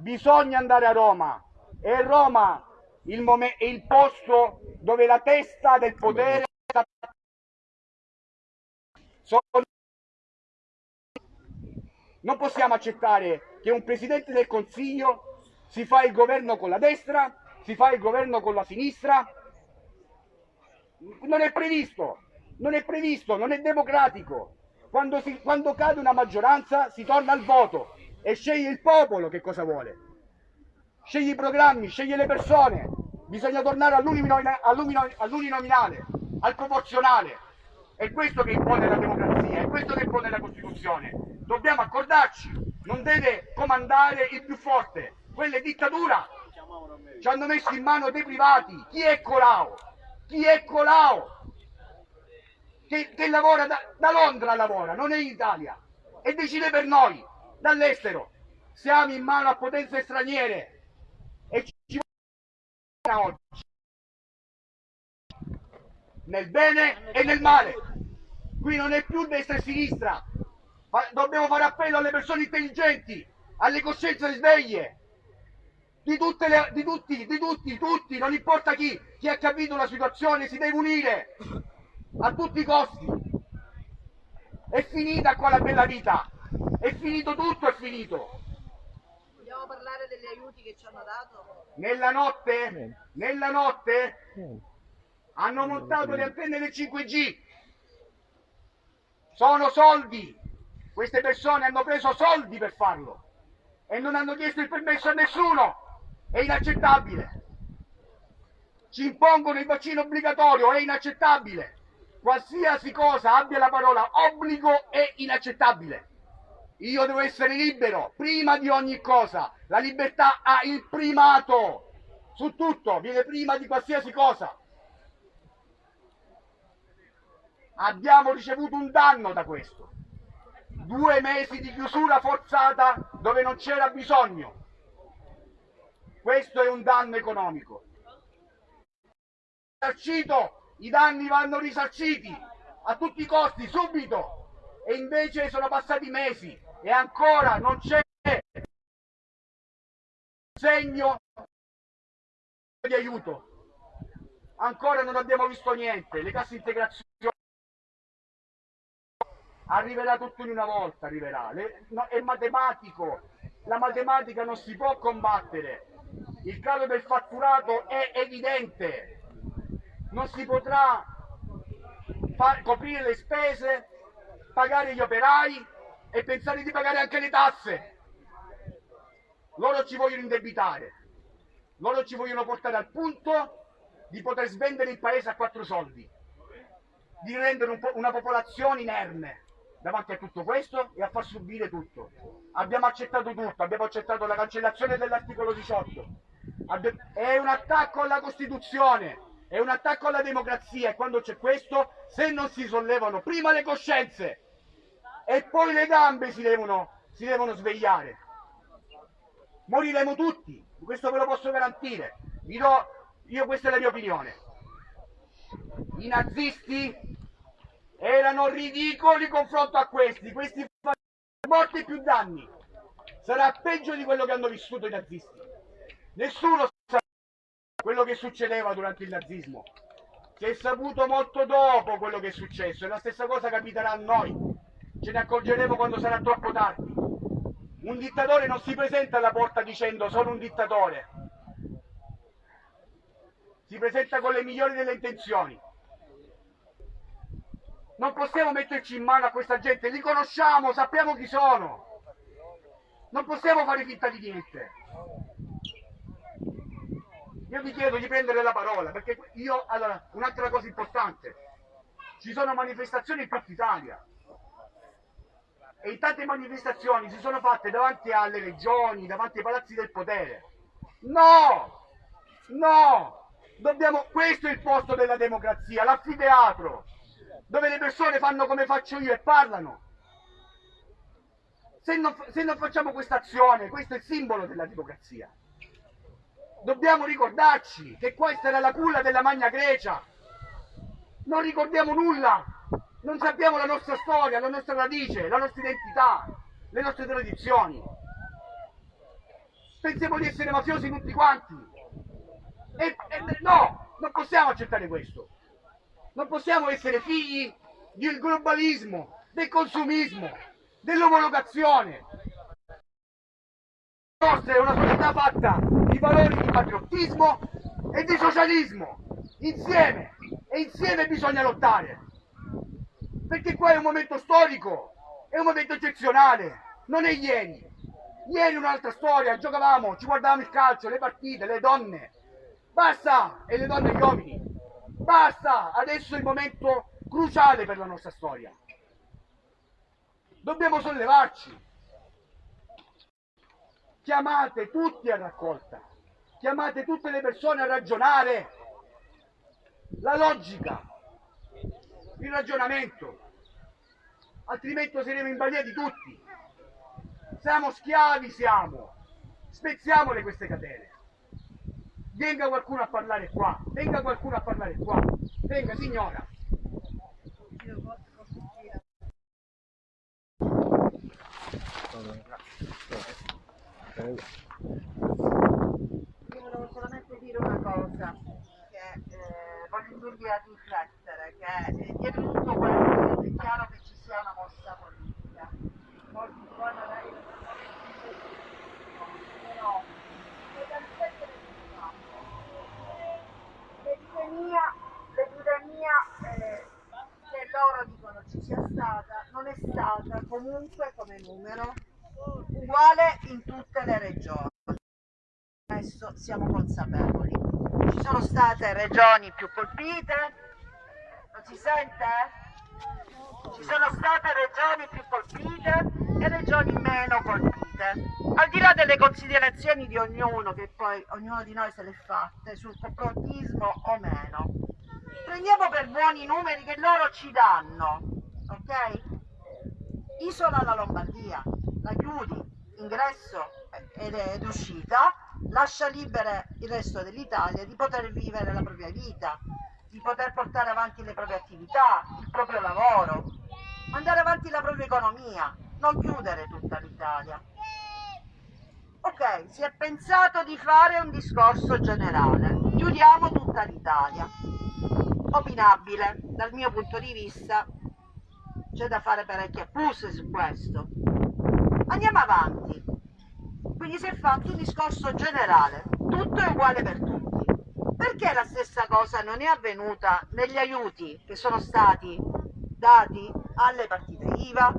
Bisogna andare a Roma. E Roma il è il posto dove la testa del potere non possiamo accettare che un Presidente del Consiglio si fa il governo con la destra, si fa il governo con la sinistra. Non è previsto, non è previsto, non è democratico. Quando, si, quando cade una maggioranza si torna al voto e sceglie il popolo che cosa vuole. Sceglie i programmi, sceglie le persone. Bisogna tornare all'uninominale, al proporzionale. È questo che impone la democrazia, è questo che impone la Costituzione. Dobbiamo accordarci, non deve comandare il più forte. Quella è dittatura. Ci hanno messo in mano dei privati. Chi è Colau? Chi è Colau? Che, che lavora da, da Londra, lavora, non è in Italia. E decide per noi, dall'estero. Siamo in mano a potenze straniere. E ci oggi nel bene e nel male. Qui non è più destra e sinistra. Dobbiamo fare appello alle persone intelligenti, alle coscienze sveglie. Di, le, di tutti, di tutti, tutti, non importa chi, chi ha capito la situazione si deve unire a tutti i costi. È finita qua la bella vita, è finito tutto, è finito. Vogliamo parlare degli aiuti che ci hanno dato? Nella notte, nella notte hanno montato le antenne del 5G. Sono soldi. Queste persone hanno preso soldi per farlo e non hanno chiesto il permesso a nessuno. È inaccettabile. Ci impongono il vaccino obbligatorio, è inaccettabile. Qualsiasi cosa abbia la parola obbligo è inaccettabile. Io devo essere libero, prima di ogni cosa. La libertà ha il primato su tutto, viene prima di qualsiasi cosa. abbiamo ricevuto un danno da questo. Due mesi di chiusura forzata dove non c'era bisogno. Questo è un danno economico. Risarcito, I danni vanno risarciti a tutti i costi, subito. E invece sono passati mesi e ancora non c'è segno di aiuto. Ancora non abbiamo visto niente. Le casse integrazione arriverà tutto in una volta, arriverà. Le, no, è matematico, la matematica non si può combattere. Il calo del fatturato è evidente, non si potrà far, coprire le spese, pagare gli operai e pensare di pagare anche le tasse. Loro ci vogliono indebitare, loro ci vogliono portare al punto di poter svendere il paese a quattro soldi, di rendere un po una popolazione inerme davanti a tutto questo e a far subire tutto. Abbiamo accettato tutto, abbiamo accettato la cancellazione dell'articolo 18. Abbi è un attacco alla Costituzione, è un attacco alla democrazia e quando c'è questo, se non si sollevano prima le coscienze e poi le gambe si devono, si devono svegliare, moriremo tutti, questo ve lo posso garantire. Do, io questa è la mia opinione. I nazisti erano ridicoli confronto a questi, questi fanno morti più danni. Sarà peggio di quello che hanno vissuto i nazisti. Nessuno sa quello che succedeva durante il nazismo. Si è saputo molto dopo quello che è successo e la stessa cosa capiterà a noi. Ce ne accorgeremo quando sarà troppo tardi. Un dittatore non si presenta alla porta dicendo sono un dittatore. Si presenta con le migliori delle intenzioni non possiamo metterci in mano a questa gente, li conosciamo, sappiamo chi sono. Non possiamo fare finta di niente. Io vi chiedo di prendere la parola, perché io, allora, un'altra cosa importante, ci sono manifestazioni in tutta Italia e tante manifestazioni si sono fatte davanti alle regioni, davanti ai palazzi del potere. No! No! Dobbiamo, questo è il posto della democrazia, l'anfiteatro dove le persone fanno come faccio io e parlano. Se non, se non facciamo questa azione, questo è il simbolo della democrazia. Dobbiamo ricordarci che questa era la culla della Magna Grecia. Non ricordiamo nulla, non sappiamo la nostra storia, la nostra radice, la nostra identità, le nostre tradizioni. Pensiamo di essere mafiosi tutti quanti. E, e, no, non possiamo accettare questo. Non possiamo essere figli del globalismo, del consumismo, dell'omologazione. La nostra è una società fatta di valori di patriottismo e di socialismo, insieme, e insieme bisogna lottare. Perché qua è un momento storico, è un momento eccezionale, non è ieri. Ieri un'altra storia, giocavamo, ci guardavamo il calcio, le partite, le donne. Basta! E le donne e gli uomini. Basta! Adesso è il momento cruciale per la nostra storia. Dobbiamo sollevarci. Chiamate tutti a raccolta. Chiamate tutte le persone a ragionare. La logica, il ragionamento. Altrimenti saremo in balia di tutti. Siamo schiavi, siamo. Spezziamole queste catene. Venga qualcuno a parlare qua. Venga qualcuno a parlare qua. Venga, signora. Io volevo solamente dire una cosa, che eh, voglio indurvi a riflettere, eh, dietro tutto questo è chiaro che ci sia una mossa politica. Molti poi magari non però l'epidemia, l'epidemia eh, che loro dicono ci sia stata, non è stata comunque come numero uguale in tutte le regioni. Questo siamo consapevoli. Ci sono state regioni più colpite, non si sente? Ci sono state regioni più colpite e regioni meno colpite. Al di là delle considerazioni di ognuno, che poi ognuno di noi se le fatte, sul complotismo o meno, prendiamo per buoni i numeri che loro ci danno, ok? Isola la Lombardia, la chiudi, ingresso ed, ed uscita, lascia libera il resto dell'Italia di poter vivere la propria vita, di poter portare avanti le proprie attività, il proprio lavoro, mandare avanti la propria economia, non chiudere tutta l'Italia. Ok, si è pensato di fare un discorso generale, chiudiamo tutta l'Italia. Opinabile, dal mio punto di vista c'è da fare parecchie accuse su questo. Andiamo avanti. Quindi si è fatto un discorso generale, tutto è uguale per tutti. Perché la stessa cosa non è avvenuta negli aiuti che sono stati dati alle partite IVA?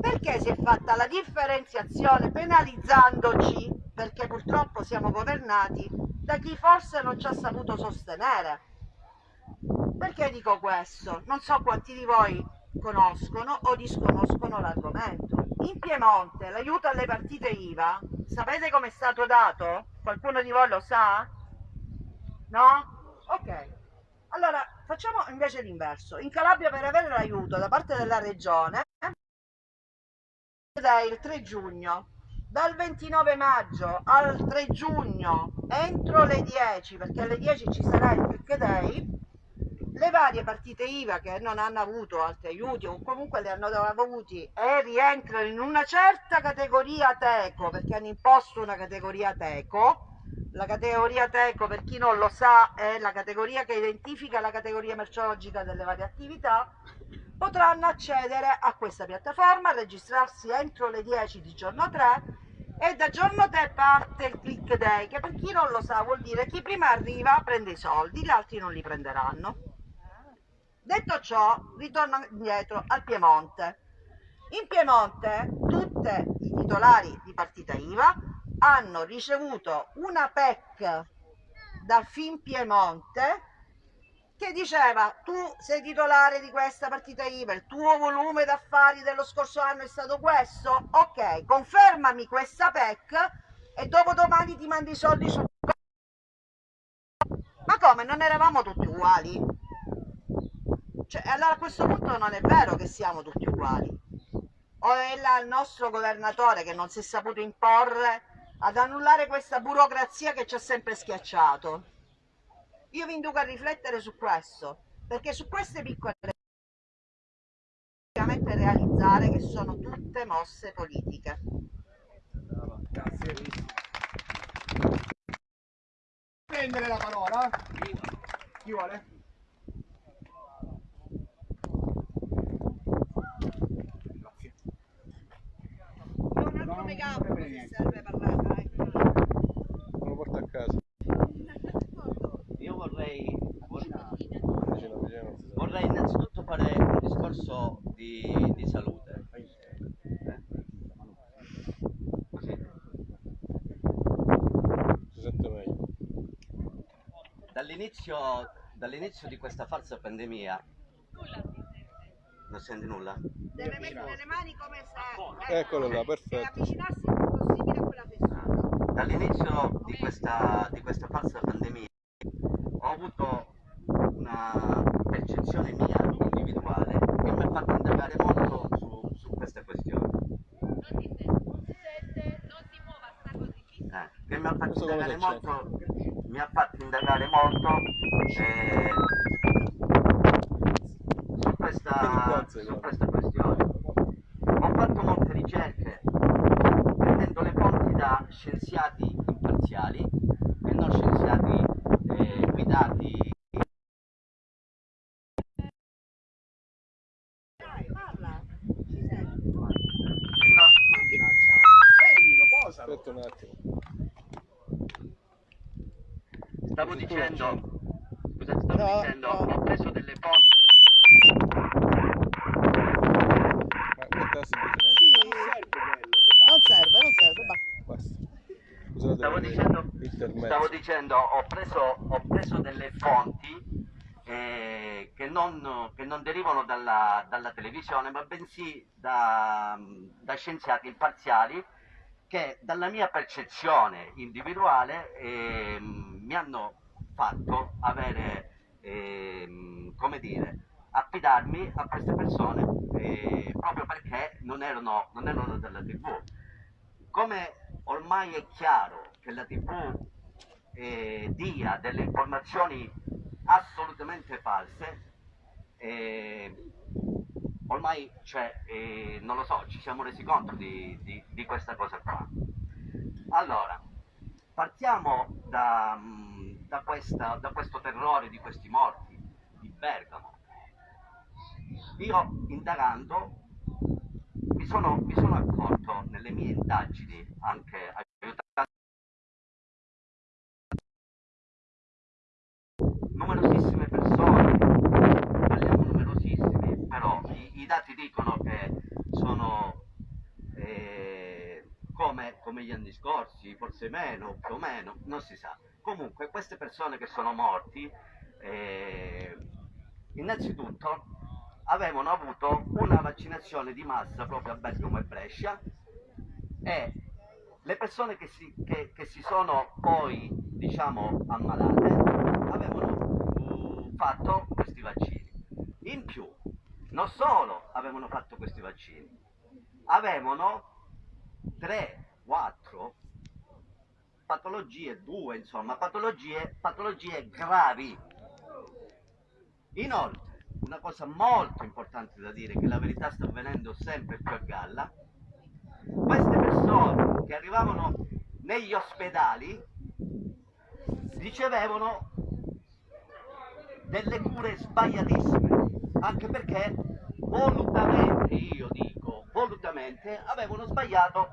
Perché si è fatta la differenziazione penalizzandoci, perché purtroppo siamo governati da chi forse non ci ha saputo sostenere? Perché dico questo? Non so quanti di voi conoscono o disconoscono l'argomento. In Piemonte l'aiuto alle partite IVA, sapete come è stato dato? Qualcuno di voi lo sa? No? Ok. Allora, facciamo invece l'inverso. In Calabria per avere l'aiuto da parte della regione il 3 giugno dal 29 maggio al 3 giugno entro le 10 perché alle 10 ci sarà il pick day le varie partite IVA che non hanno avuto altri aiuti o comunque li hanno avuti e rientrano in una certa categoria teco perché hanno imposto una categoria teco. La categoria teco per chi non lo sa è la categoria che identifica la categoria merceologica delle varie attività. Potranno accedere a questa piattaforma registrarsi entro le 10 di giorno 3 e da giorno 3 parte il click day che per chi non lo sa vuol dire chi prima arriva prende i soldi gli altri non li prenderanno Detto ciò, ritorno indietro al Piemonte. In Piemonte tutti i titolari di partita IVA hanno ricevuto una PEC da Fin Piemonte che diceva tu sei titolare di questa partita IVA, il tuo volume d'affari dello scorso anno è stato questo? Ok, confermami questa PEC e dopo domani ti mandi i soldi sul... Ma come, non eravamo tutti uguali? Cioè, allora a questo punto non è vero che siamo tutti uguali. O è là il nostro governatore che non si è saputo imporre ad annullare questa burocrazia che ci ha sempre schiacciato. Io vi induco a riflettere su questo, perché su queste piccole veramente realizzare che sono tutte mosse politiche. Grazie. Prendere la parola? Chi vuole? Un altro megafono se serve parlare. Me lo porto a casa. Io vorrei, vorrei innanzitutto fare un discorso di, di salute. Eh? Così. Si sente meglio. Dall'inizio, dall'inizio di questa falsa pandemia... Non senti nulla? Deve mettere le mani come se Eccolo là, perfetto. avvicinarsi il più possibile a quella persona. Dall'inizio di questa, di questa falsa pandemia ho avuto una percezione mia individuale che mi ha fatto indagare molto su, su queste questioni. Eh, che mi ha fatto Questo indagare molto, mi ha fatto indagare molto eh, su, questa, su questa questione. Ho fatto molte ricerche prendendo le fonti da scienziati imparziali e non scienziati eh, guidati Dai, parla. Ci senti? no, Spegnilo, posalo. Aspetta un attimo. Stavo Tu dicendo, scusate, stavo No, dicendo, no. ho preso delle fonti, Ma mettersi Sì, non serve, non serve, basta. Basta. Scusate stavo per dicendo, l'intermezzo. stavo dicendo, ho preso, ho preso delle fonti eh, che, non, che non derivano dalla, dalla televisione, ma bensì da, da scienziati imparziali che dalla mia percezione individuale ehm, mi hanno fatto avere, ehm, come dire, affidarmi a queste persone eh, proprio perché non erano, non erano della tv. Come ormai è chiaro che la tv eh, dia delle informazioni assolutamente false, eh, ormai cioè, eh, non lo so, ci siamo resi conto di, di- di questa cosa qua. Allora, partiamo da, mm, da questa- da questo terrore di questi morti di Bergamo. Io indagando mi sono, mi sono accorto nelle mie indagini, anche aiutato numerosissime persone, parliamo numerosissimi, però i, i dati dicono che sono eh, come, come gli anni scorsi, forse meno, più o meno, non si sa. Comunque queste persone che sono morti, eh, innanzitutto avevano avuto una vaccinazione di massa proprio a Bergamo e Brescia e le persone che si, che- che si sono poi, diciamo, ammalate avevano uh, fatto questi vaccini. In più, non solo avevano fatto questi vaccini, avevano 3, 4 patologie, due insomma, patologie, patologie gravi. Inoltre, una cosa molto importante da dire, che la verità sta avvenendo sempre più a galla, queste persone che arrivavano negli ospedali ricevevano delle cure sbagliatissime, anche perché volutamente, io dico, volutamente avevano sbagliato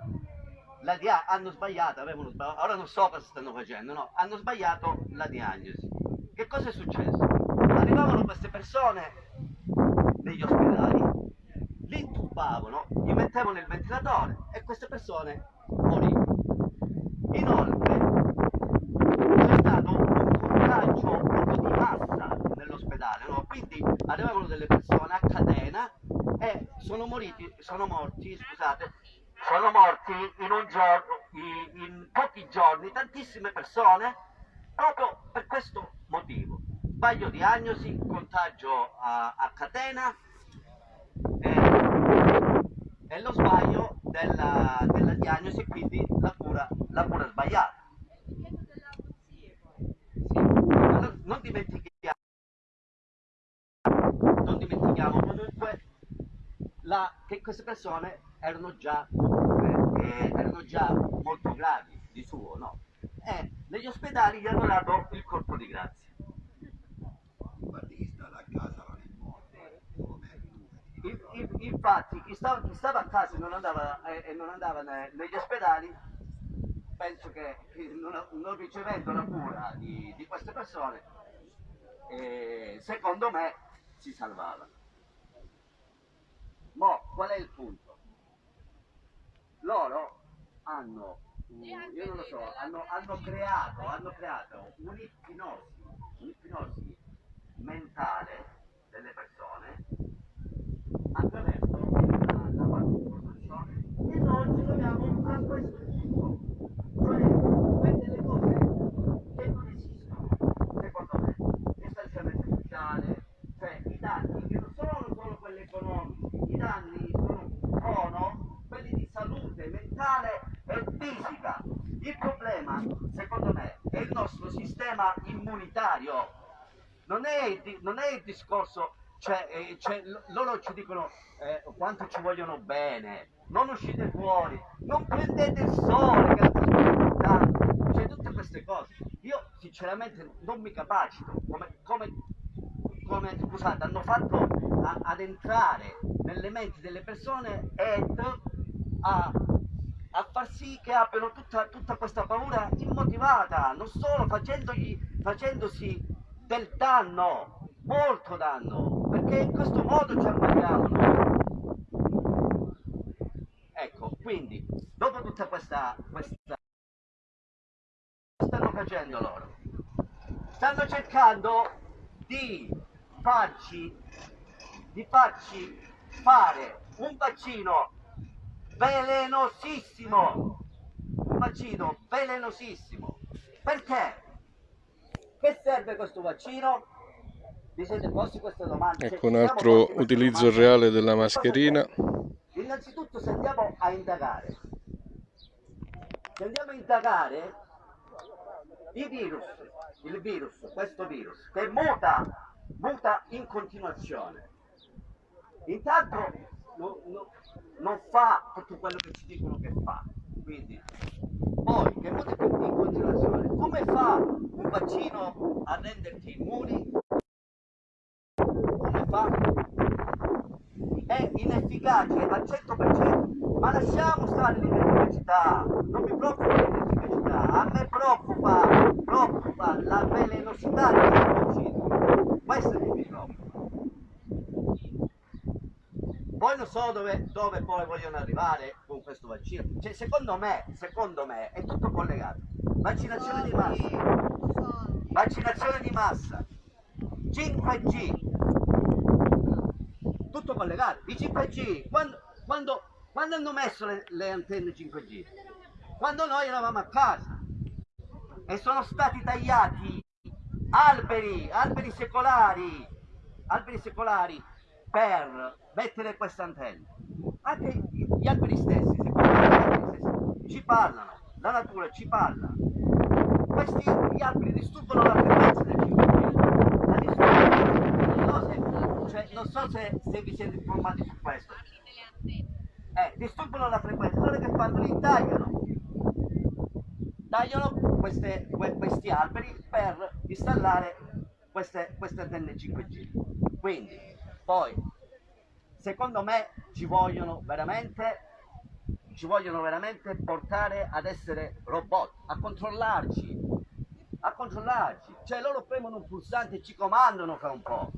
la dia- hanno sbagliato, avevano sbagliato, ora non so cosa stanno facendo, no, hanno sbagliato la diagnosi. Che cosa è successo? Arrivavano queste persone negli ospedali, li intubavano, gli mettevano il ventilatore e queste persone morivano. Inoltre c'è stato un contagio proprio di massa nell'ospedale, no? quindi arrivavano delle persone a catena e sono moriti, sono morti, scusate, sono morti in un giorno, in, pochi giorni, tantissime persone, proprio per questo motivo. sbaglio diagnosi, contagio a, a catena e, e lo sbaglio della, della diagnosi quindi la cura, la cura sbagliata. Non, non dimentichiamo, dimentichiamo comunque la, che queste persone erano già, eh, erano già molto gravi di suo, no? E negli ospedali gli hanno dato il colpo di grazia. Il- Infatti chi stava, chi stava a casa e non andava, eh, e non andava ne- negli ospedali, penso che che non, non ricevendo la cura di, di queste persone, eh, secondo me si salvava. Ma qual è il punto? Loro hanno, mm, io non lo so, hanno, hanno creato, hanno creato un'ipnosi, un'ipnosi mentale delle persone attraverso la, la partecipazione e noi ci troviamo a questo punto, cioè per delle cose che non esistono, secondo me, distanziamento sociale, cioè i danni che non sono solo quelli economici, i danni sono, sono quelli di salute mentale e fisica. Il problema, secondo me, è il nostro sistema immunitario non è, il di- non è il discorso, cioè, eh, cioè, loro ci dicono eh, quanto ci vogliono bene, non uscite fuori, non prendete il sole, che importante, cioè tutte queste cose. Io sinceramente non mi capacito, come, come, come scusate, hanno fatto a- ad entrare nelle menti delle persone ed a, a far sì che abbiano tutta, tutta questa paura immotivata, non solo facendosi del danno, molto danno, perché in questo modo ci ammaliamo. Ecco, quindi, dopo tutta questa, questa... stanno facendo loro? Stanno cercando di farci, di farci fare un vaccino velenosissimo, un vaccino velenosissimo. Perché? Che serve questo vaccino? Ecco un ci siamo altro utilizzo reale della mascherina. Innanzitutto se andiamo a indagare, se andiamo a indagare i virus, il virus, questo virus, che muta, muta in continuazione. Intanto no- no- non fa tutto quello che ci dicono che fa, quindi poi che muta in continuazione, come fa un vaccino a renderti immuni? Come fa? È inefficace al 100%, ma lasciamo stare l'inefficacità, non mi preoccupa l'inefficacità, a me preoccupa, preoccupa la velenosità di questo vaccino, questo che mi preoccupa. Poi non so dove, dove poi vogliono arrivare con questo vaccino. Cioè, secondo me, secondo me, è tutto collegato. Vaccinazione di massa. Vaccinazione di massa. 5G. Tutto collegato. I 5G, quando, quando, quando hanno messo le, le antenne 5G? Quando noi eravamo a casa e sono stati tagliati alberi, alberi secolari, alberi secolari per mettere queste antenne. Anche gli alberi stessi, alberi stessi, ci parlano, la natura ci parla. Questi alberi disturbano la frequenza del 5G. La disturbano. Non so se, cioè, non so se, se vi siete informati su questo. Eh, disturbano la frequenza, allora che fanno? Li tagliano tagliano queste- que- questi alberi per installare queste, queste antenne 5G. Quindi, poi, secondo me ci vogliono veramente, ci vogliono veramente portare ad essere robot, a controllarci, a controllarci. Cioè loro premono un pulsante e ci comandano fra un po'.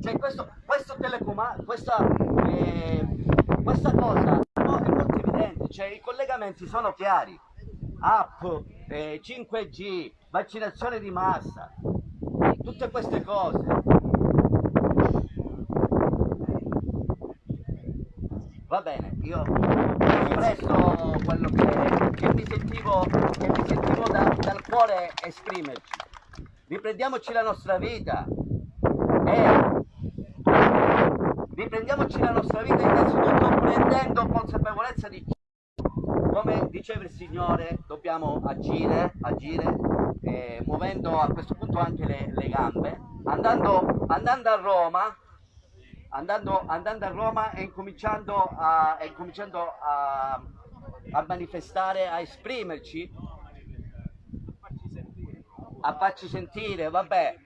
Cioè questo, questo telecomando, questa, eh, questa cosa no, è molto evidente, cioè i collegamenti sono chiari. App, eh, 5G, vaccinazione di massa, tutte queste cose. Va bene, io ho espresso quello che, che mi sentivo, che mi sentivo da- dal cuore esprimerci. riprendiamoci la nostra vita e riprendiamoci la nostra vita innanzitutto prendendo consapevolezza di come diceva il Signore, dobbiamo agire, agire eh, muovendo a questo punto anche le, le gambe, andando, andando, a Roma, andando, andando, a Roma e incominciando, a, e incominciando a, a manifestare, a esprimerci, a farci sentire, vabbè,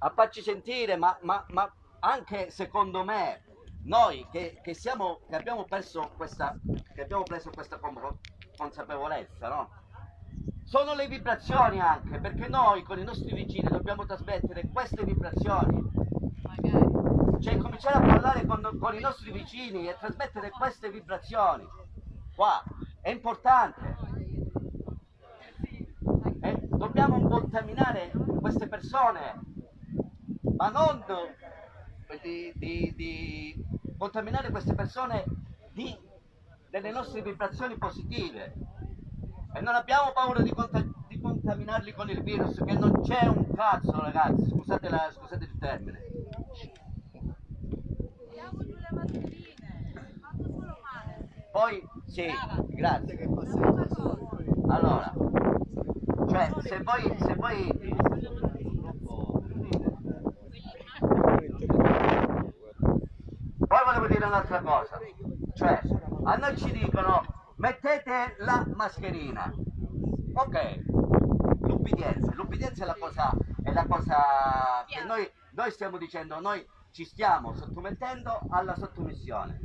a farci sentire, ma, ma, ma anche secondo me noi che, che, siamo, che, abbiamo perso questa, che abbiamo preso questa consapevolezza, no? Sono le vibrazioni anche, perché noi con i nostri vicini dobbiamo trasmettere queste vibrazioni. Cioè cominciare a parlare con, con i nostri vicini e trasmettere queste vibrazioni. Qua, è importante. E dobbiamo contaminare queste persone, ma non di, di, di contaminare queste persone di, delle nostre vibrazioni positive. E non abbiamo paura di, di, contaminarli con il virus che non c'è un cazzo ragazzi. Scusate, la, scusate il termine. Poi sì grazie. Allora cioè se voi, se voi Poi volevo dire un'altra cosa, cioè a noi ci dicono mettete la mascherina, ok, l'ubbidienza, l'ubbidienza è la cosa, è la cosa che noi, noi stiamo dicendo, noi ci stiamo sottomettendo alla sottomissione.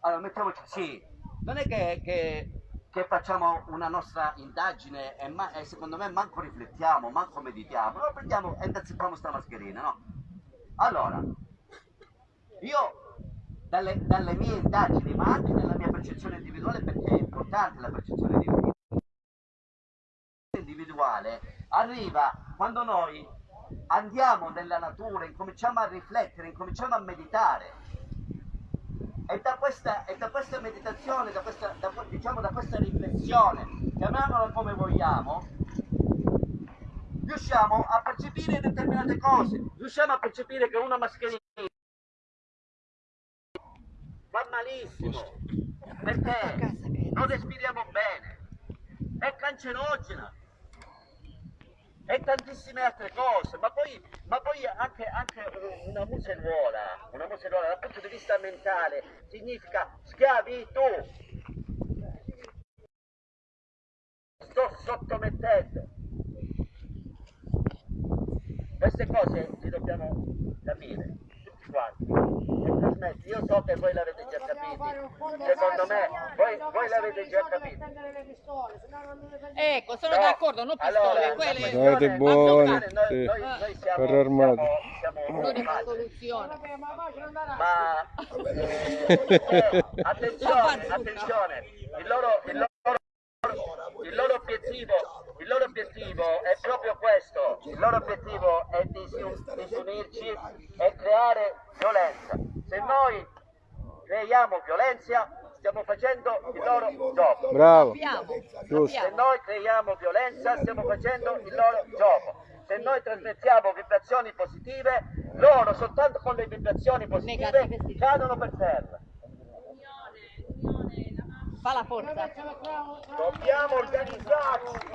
Allora mettiamoci, sì, non è che, che, che facciamo una nostra indagine e, ma, e, secondo me manco riflettiamo, manco meditiamo, no, prendiamo e innanzitutto questa mascherina, no? Allora, io, dalle, dalle, mie indagini, ma anche nella mia percezione individuale, perché è importante la percezione individuale, arriva quando noi andiamo nella natura, incominciamo a riflettere, incominciamo a meditare. E da questa, e da questa meditazione, da questa, da, diciamo, da questa riflessione, chiamiamola come vogliamo, riusciamo a percepire determinate cose, riusciamo a percepire che una mascherina va malissimo. Perché? Non respiriamo bene, è cancerogena. E tantissime altre cose, ma poi, ma poi anche, anche, una museruola, una museruola dal punto di vista mentale significa schiavitù. Sto sottomettendo. Queste cose le dobbiamo capire e trasmetti. Io so che voi l'avete già capito, secondo me voi, voi l'avete già capito. Ecco, sono no. d'accordo, non pistole, allora, quelle... Siete buoni, noi, sì. noi, noi siamo, carro armato. Siamo, siamo L'unica soluzione. Ma eh, *laughs* attenzione, attenzione, il loro, il loro, il loro obiettivo il loro obiettivo è proprio questo, il loro obiettivo è disunirci e creare violenza. Se noi creiamo violenza, stiamo facendo il loro gioco. Bravo, giusto. Se noi creiamo violenza, stiamo facendo il loro gioco. Se noi trasmettiamo vibrazioni positive, loro soltanto con le vibrazioni positive cadono per terra. Fa la forza. Dobbiamo organizzarci.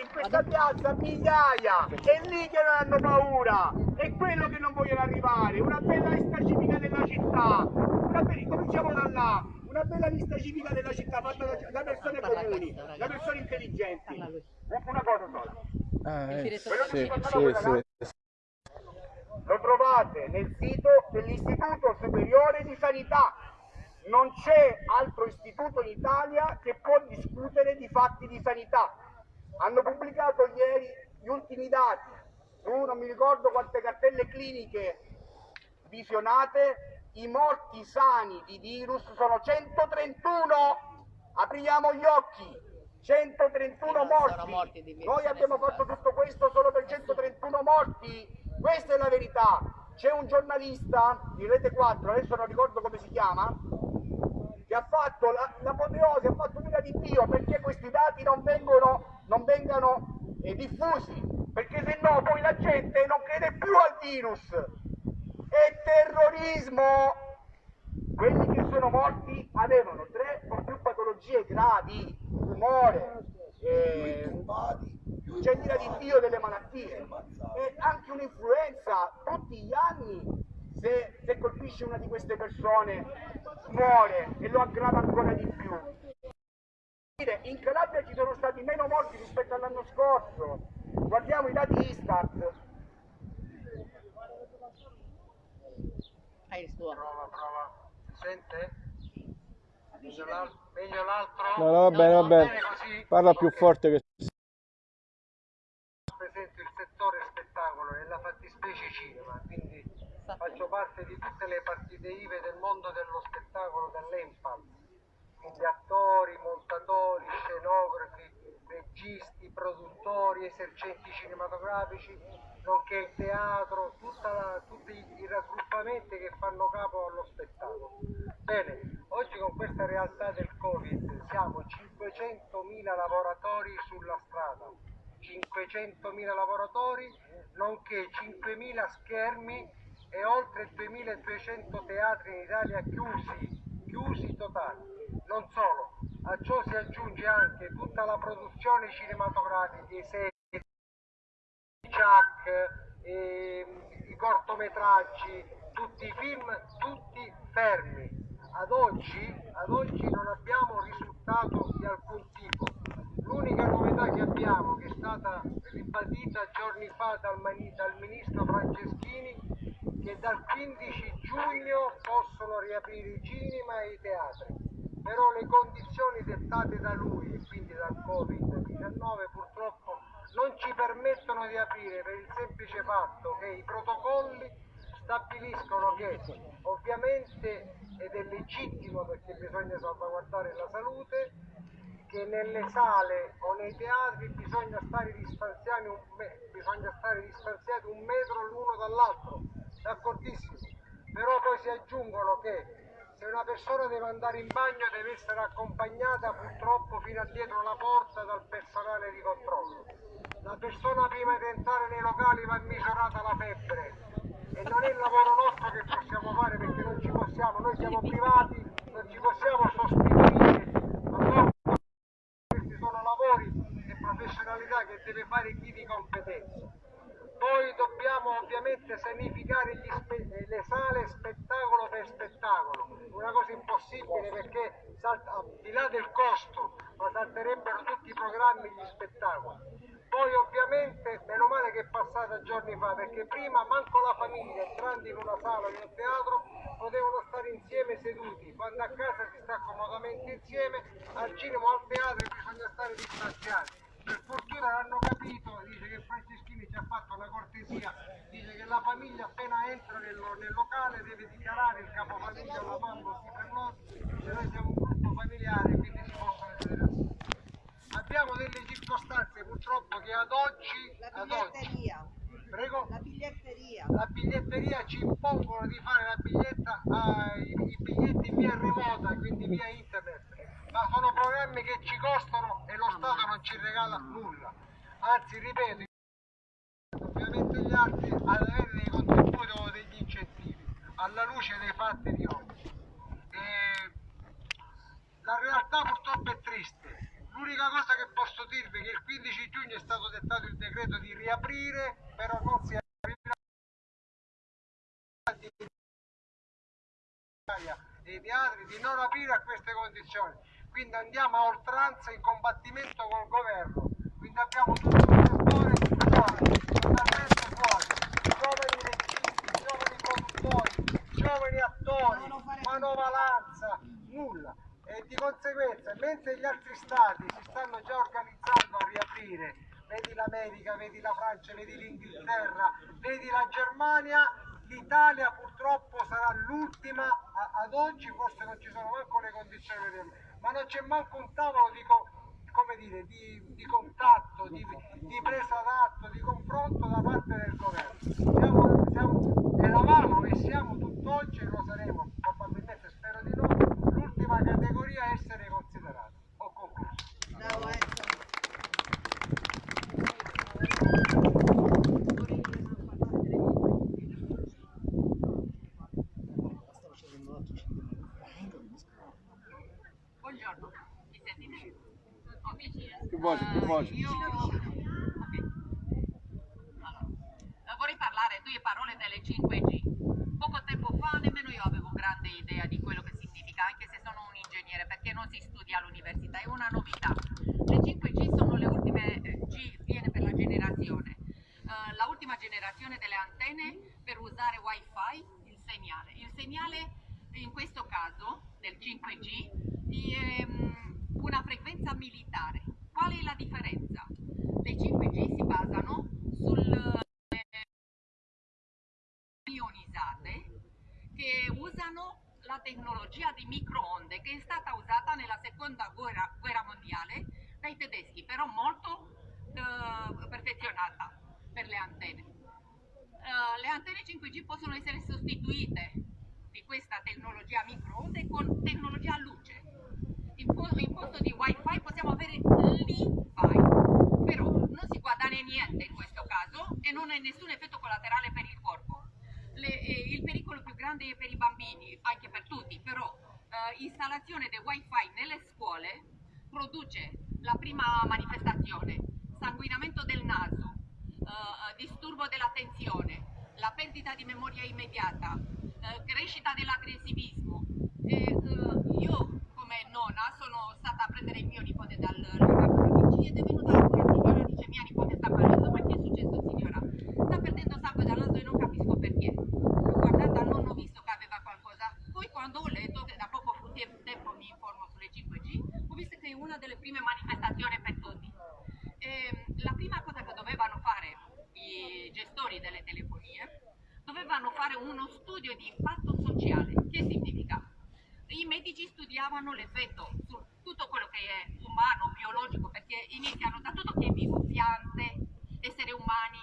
In questa piazza migliaia, è lì che non hanno paura, è quello che non vogliono arrivare, una bella lista civica della città, una be- cominciamo da là, una bella lista civica della città fatta da, da persone comuni, da persone intelligenti. Una cosa sola. Ah, eh, sì, sì, sì. Lo trovate nel sito dell'Istituto Superiore di Sanità non c'è altro istituto in Italia che può discutere di fatti di sanità. Hanno pubblicato ieri gli ultimi dati su non mi ricordo quante cartelle cliniche visionate, i morti sani di virus sono 131. Apriamo gli occhi. 131 morti. Noi abbiamo fatto tutto questo solo per 131 morti. Questa è la verità. C'è un giornalista di Rete 4, adesso non ricordo come si chiama, che ha fatto la- l'apoteosi, ha fatto l'ira di Dio, perché questi dati non vengono, non vengano eh, diffusi, perché se no poi la gente non crede più al virus. È terrorismo! Quelli che sono morti avevano tre o più patologie gravi, tumore, eh, c'è l'ira di Dio delle malattie e anche un'influenza tutti gli anni se, se colpisce una di queste persone muore e lo aggrava ancora di più. In Calabria ci sono stati meno morti rispetto all'anno scorso. Guardiamo i dati Istat. Hai il suo. Prova, prova. Si sente? Meglio l'al- Meglio l'altro? No, no, va bene, va bene. così? Parla più forte che... Rappresento il settore spettacolo nella fattispecie cinema, quindi faccio parte di tutte le partite IVE del mondo dello spettacolo dell'Empal. Quindi attori, montatori, scenografi, registi, produttori, esercenti cinematografici, nonché il teatro, la- tutti i raggruppamenti che fanno capo allo spettacolo. Bene, oggi con questa realtà del Covid siamo 500.000 lavoratori sulla strada, 500.000 lavoratori, nonché 5.000 schermi e oltre 2.200 teatri in Italia chiusi, chiusi totali. Non solo, a ciò si aggiunge anche tutta la produzione cinematografica, i serie, i Chuck, ehm, i cortometraggi, tutti i film, tutti fermi. Ad oggi, ad oggi non abbiamo risultato di alcun tipo. L'unica novità che abbiamo, che è stata ribadita giorni fa dal, dal ministro Franceschini, che dal 15 giugno possono riaprire i cinema e i teatri. Però le condizioni dettate da lui, e quindi dal Covid-19, purtroppo non ci permettono di aprire per il semplice fatto che i protocolli stabiliscono che ovviamente, ed è legittimo perché bisogna salvaguardare la salute, che nelle sale o nei teatri bisogna stare distanziati un, me- stare distanziati un metro l'uno dall'altro, d'accordissimo. Però poi si aggiungono che se una persona deve andare in bagno deve essere accompagnata purtroppo fino a dietro la porta dal personale di controllo. La persona prima di entrare nei locali va misurata la febbre e non è il lavoro nostro che possiamo fare perché non ci possiamo, noi siamo privati, non ci possiamo sostituire a loro questi sono lavori e professionalità che deve fare chi di competenza. Poi dobbiamo ovviamente sanificare spe- le sale spettacolo per spettacolo, una cosa impossibile perché salta- al di là del costo, ma salterebbero tutti i programmi gli spettacoli. Poi ovviamente, meno male che è passata giorni fa, perché prima manco la famiglia entrando in una sala o in un teatro potevano stare insieme seduti, quando a casa si sta comodamente insieme, al cinema o al teatro bisogna stare distanziati. Per fortuna l'hanno capito, dice che Franceschini ci ha fatto una cortesia, dice che la famiglia appena entra nel, nel locale deve dichiarare il capofamiglia la mamma si per noi, dice noi siamo un gruppo familiare quindi si possono vedere. Abbiamo delle circostanze purtroppo che ad oggi, La ad oggi biglietteria, prego, la biglietteria. la biglietteria ci impongono di fare la biglietta ai i biglietti via remota, quindi via internet, ma sono programmi che ci costano e lo Stato non ci regala nulla. Anzi, ripeto, ovviamente gli altri ad avere dei contributi o degli incentivi, alla luce dei fatti di oggi. E la realtà purtroppo è triste. L'unica cosa che posso dirvi è che il 15 giugno è stato dettato il decreto di riaprire, però non si è dei teatri di non aprire a queste condizioni. Quindi andiamo a oltranza in combattimento col governo. Quindi abbiamo tutto un settore fuori, totalmente fuori. Giovani registi, giovani produttori, giovani attori, manovalanza, nulla. E di conseguenza, mentre gli altri stati si stanno già organizzando a riaprire, vedi l'America, vedi la Francia, vedi l'Inghilterra, vedi la Germania, l'Italia purtroppo sarà l'ultima ad oggi, forse non ci sono manco le condizioni per ma non c'è manco un tavolo di, come dire, di, di contatto, di, di, presa d'atto, di confronto da parte del governo. Siamo, siamo, eravamo e siamo tutt'oggi e lo saremo, probabilmente spero di no, l'ultima categoria a essere considerata. Ho concluso. Bravo, ecco. voce, più voce. Io... Vorrei parlare due parole delle 5G. Poco tempo fa nemmeno io avevo grande idea di quello che significa, anche se sono un ingegnere, perché non si studia all'università, è una novità. Le 5G sono le ultime eh, G, viene per la generazione. Eh, la ultima generazione delle antenne per usare wifi, il segnale. Il segnale in questo caso del 5G è mm, una frequenza militare Qual è la differenza? Le 5G si basano sul ionizzate che usano la tecnologia di microonde che è stata usata nella seconda guerra, guerra mondiale dai tedeschi, però molto uh, perfezionata per le antenne. Uh, le antenne 5G possono essere sostituite di questa tecnologia microonde con tecnologia a luce. In, po in posto di wifi avere l'I-Fi, però non si guadagna niente in questo caso e non ha nessun effetto collaterale per il corpo. Le, eh, il pericolo più grande è per i bambini, anche per tutti, però eh, installazione del wifi nelle scuole produce la prima manifestazione, sanguinamento del naso, eh, disturbo dell'attenzione, la perdita di memoria immediata, eh, crescita dell'aggressivismo. io come nonna sono stata a prendere il mio nipote dal loro ed è venuta una signora dice mia nipote sta parlando, ma che è successo signora? Sta perdendo sangue dal naso e non capisco perché. Guardata, non ho visto che aveva qualcosa. Poi quando ho letto, che da poco tempo mi informo sulle 5G, ho visto che è una delle prime manifestazioni per tutti. E, la prima cosa che dovevano fare i gestori delle telefonie, dovevano fare uno studio di impatto sociale. Che significa? I medici studiavano l'effetto su tutto quello che è umano, biologico, perché iniziano da tutto che è vivo, piante, esseri umani,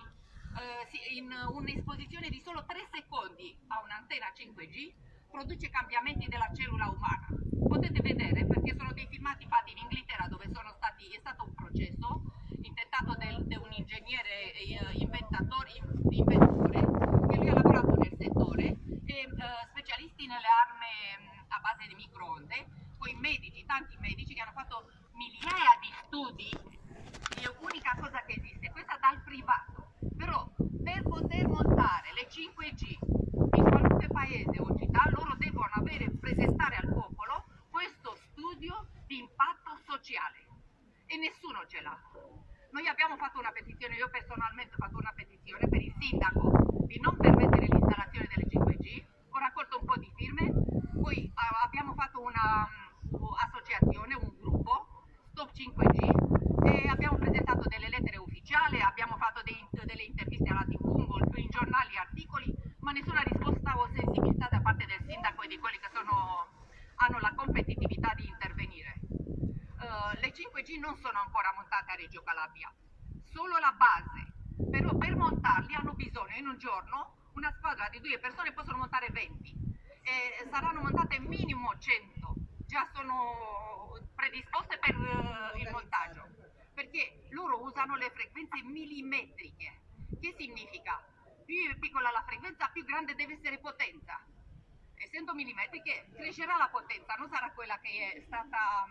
eh, in un'esposizione di solo 3 secondi a un'antenna 5G produce cambiamenti della cellula umana. Potete vedere perché sono dei filmati fatti in Inghilterra dove stati, è stato un processo intentato da un ingegnere eh, inventatore, inventore che lui ha lavorato nel settore e eh, specialisti nelle armi a base di microonde, poi medici, tanti medici che hanno fatto migliaia di studi, l'unica cosa che esiste, questa dal privato, però per poter montare le 5G in qualunque paese o città loro devono avere, presentare al popolo questo studio di impatto sociale e nessuno ce l'ha. Noi abbiamo fatto una petizione, io personalmente ho fatto una petizione per il sindaco di non permettere l'installazione delle 5G, ho raccolto un po' di firme, poi abbiamo fatto un'associazione, un gruppo, Stop 5G, e abbiamo presentato delle lettere ufficiali, abbiamo fatto dei, delle interviste alla TV, in giornali, articoli, ma nessuna risposta o sensibilità da parte del sindaco e di quelli che sono, hanno la competitività di intervenire. Uh, le 5G non sono ancora montate a Reggio Calabria, solo la base, però per montarli hanno bisogno in un giorno una squadra di due persone possono montare 20 e saranno montate minimo 100, già sono predisposte per uh, il montaggio, perché loro usano le frequenze millimetriche. Che significa? Più piccola la frequenza, più grande deve essere potenza. Essendo millimetriche crescerà la potenza, non sarà quella che è stata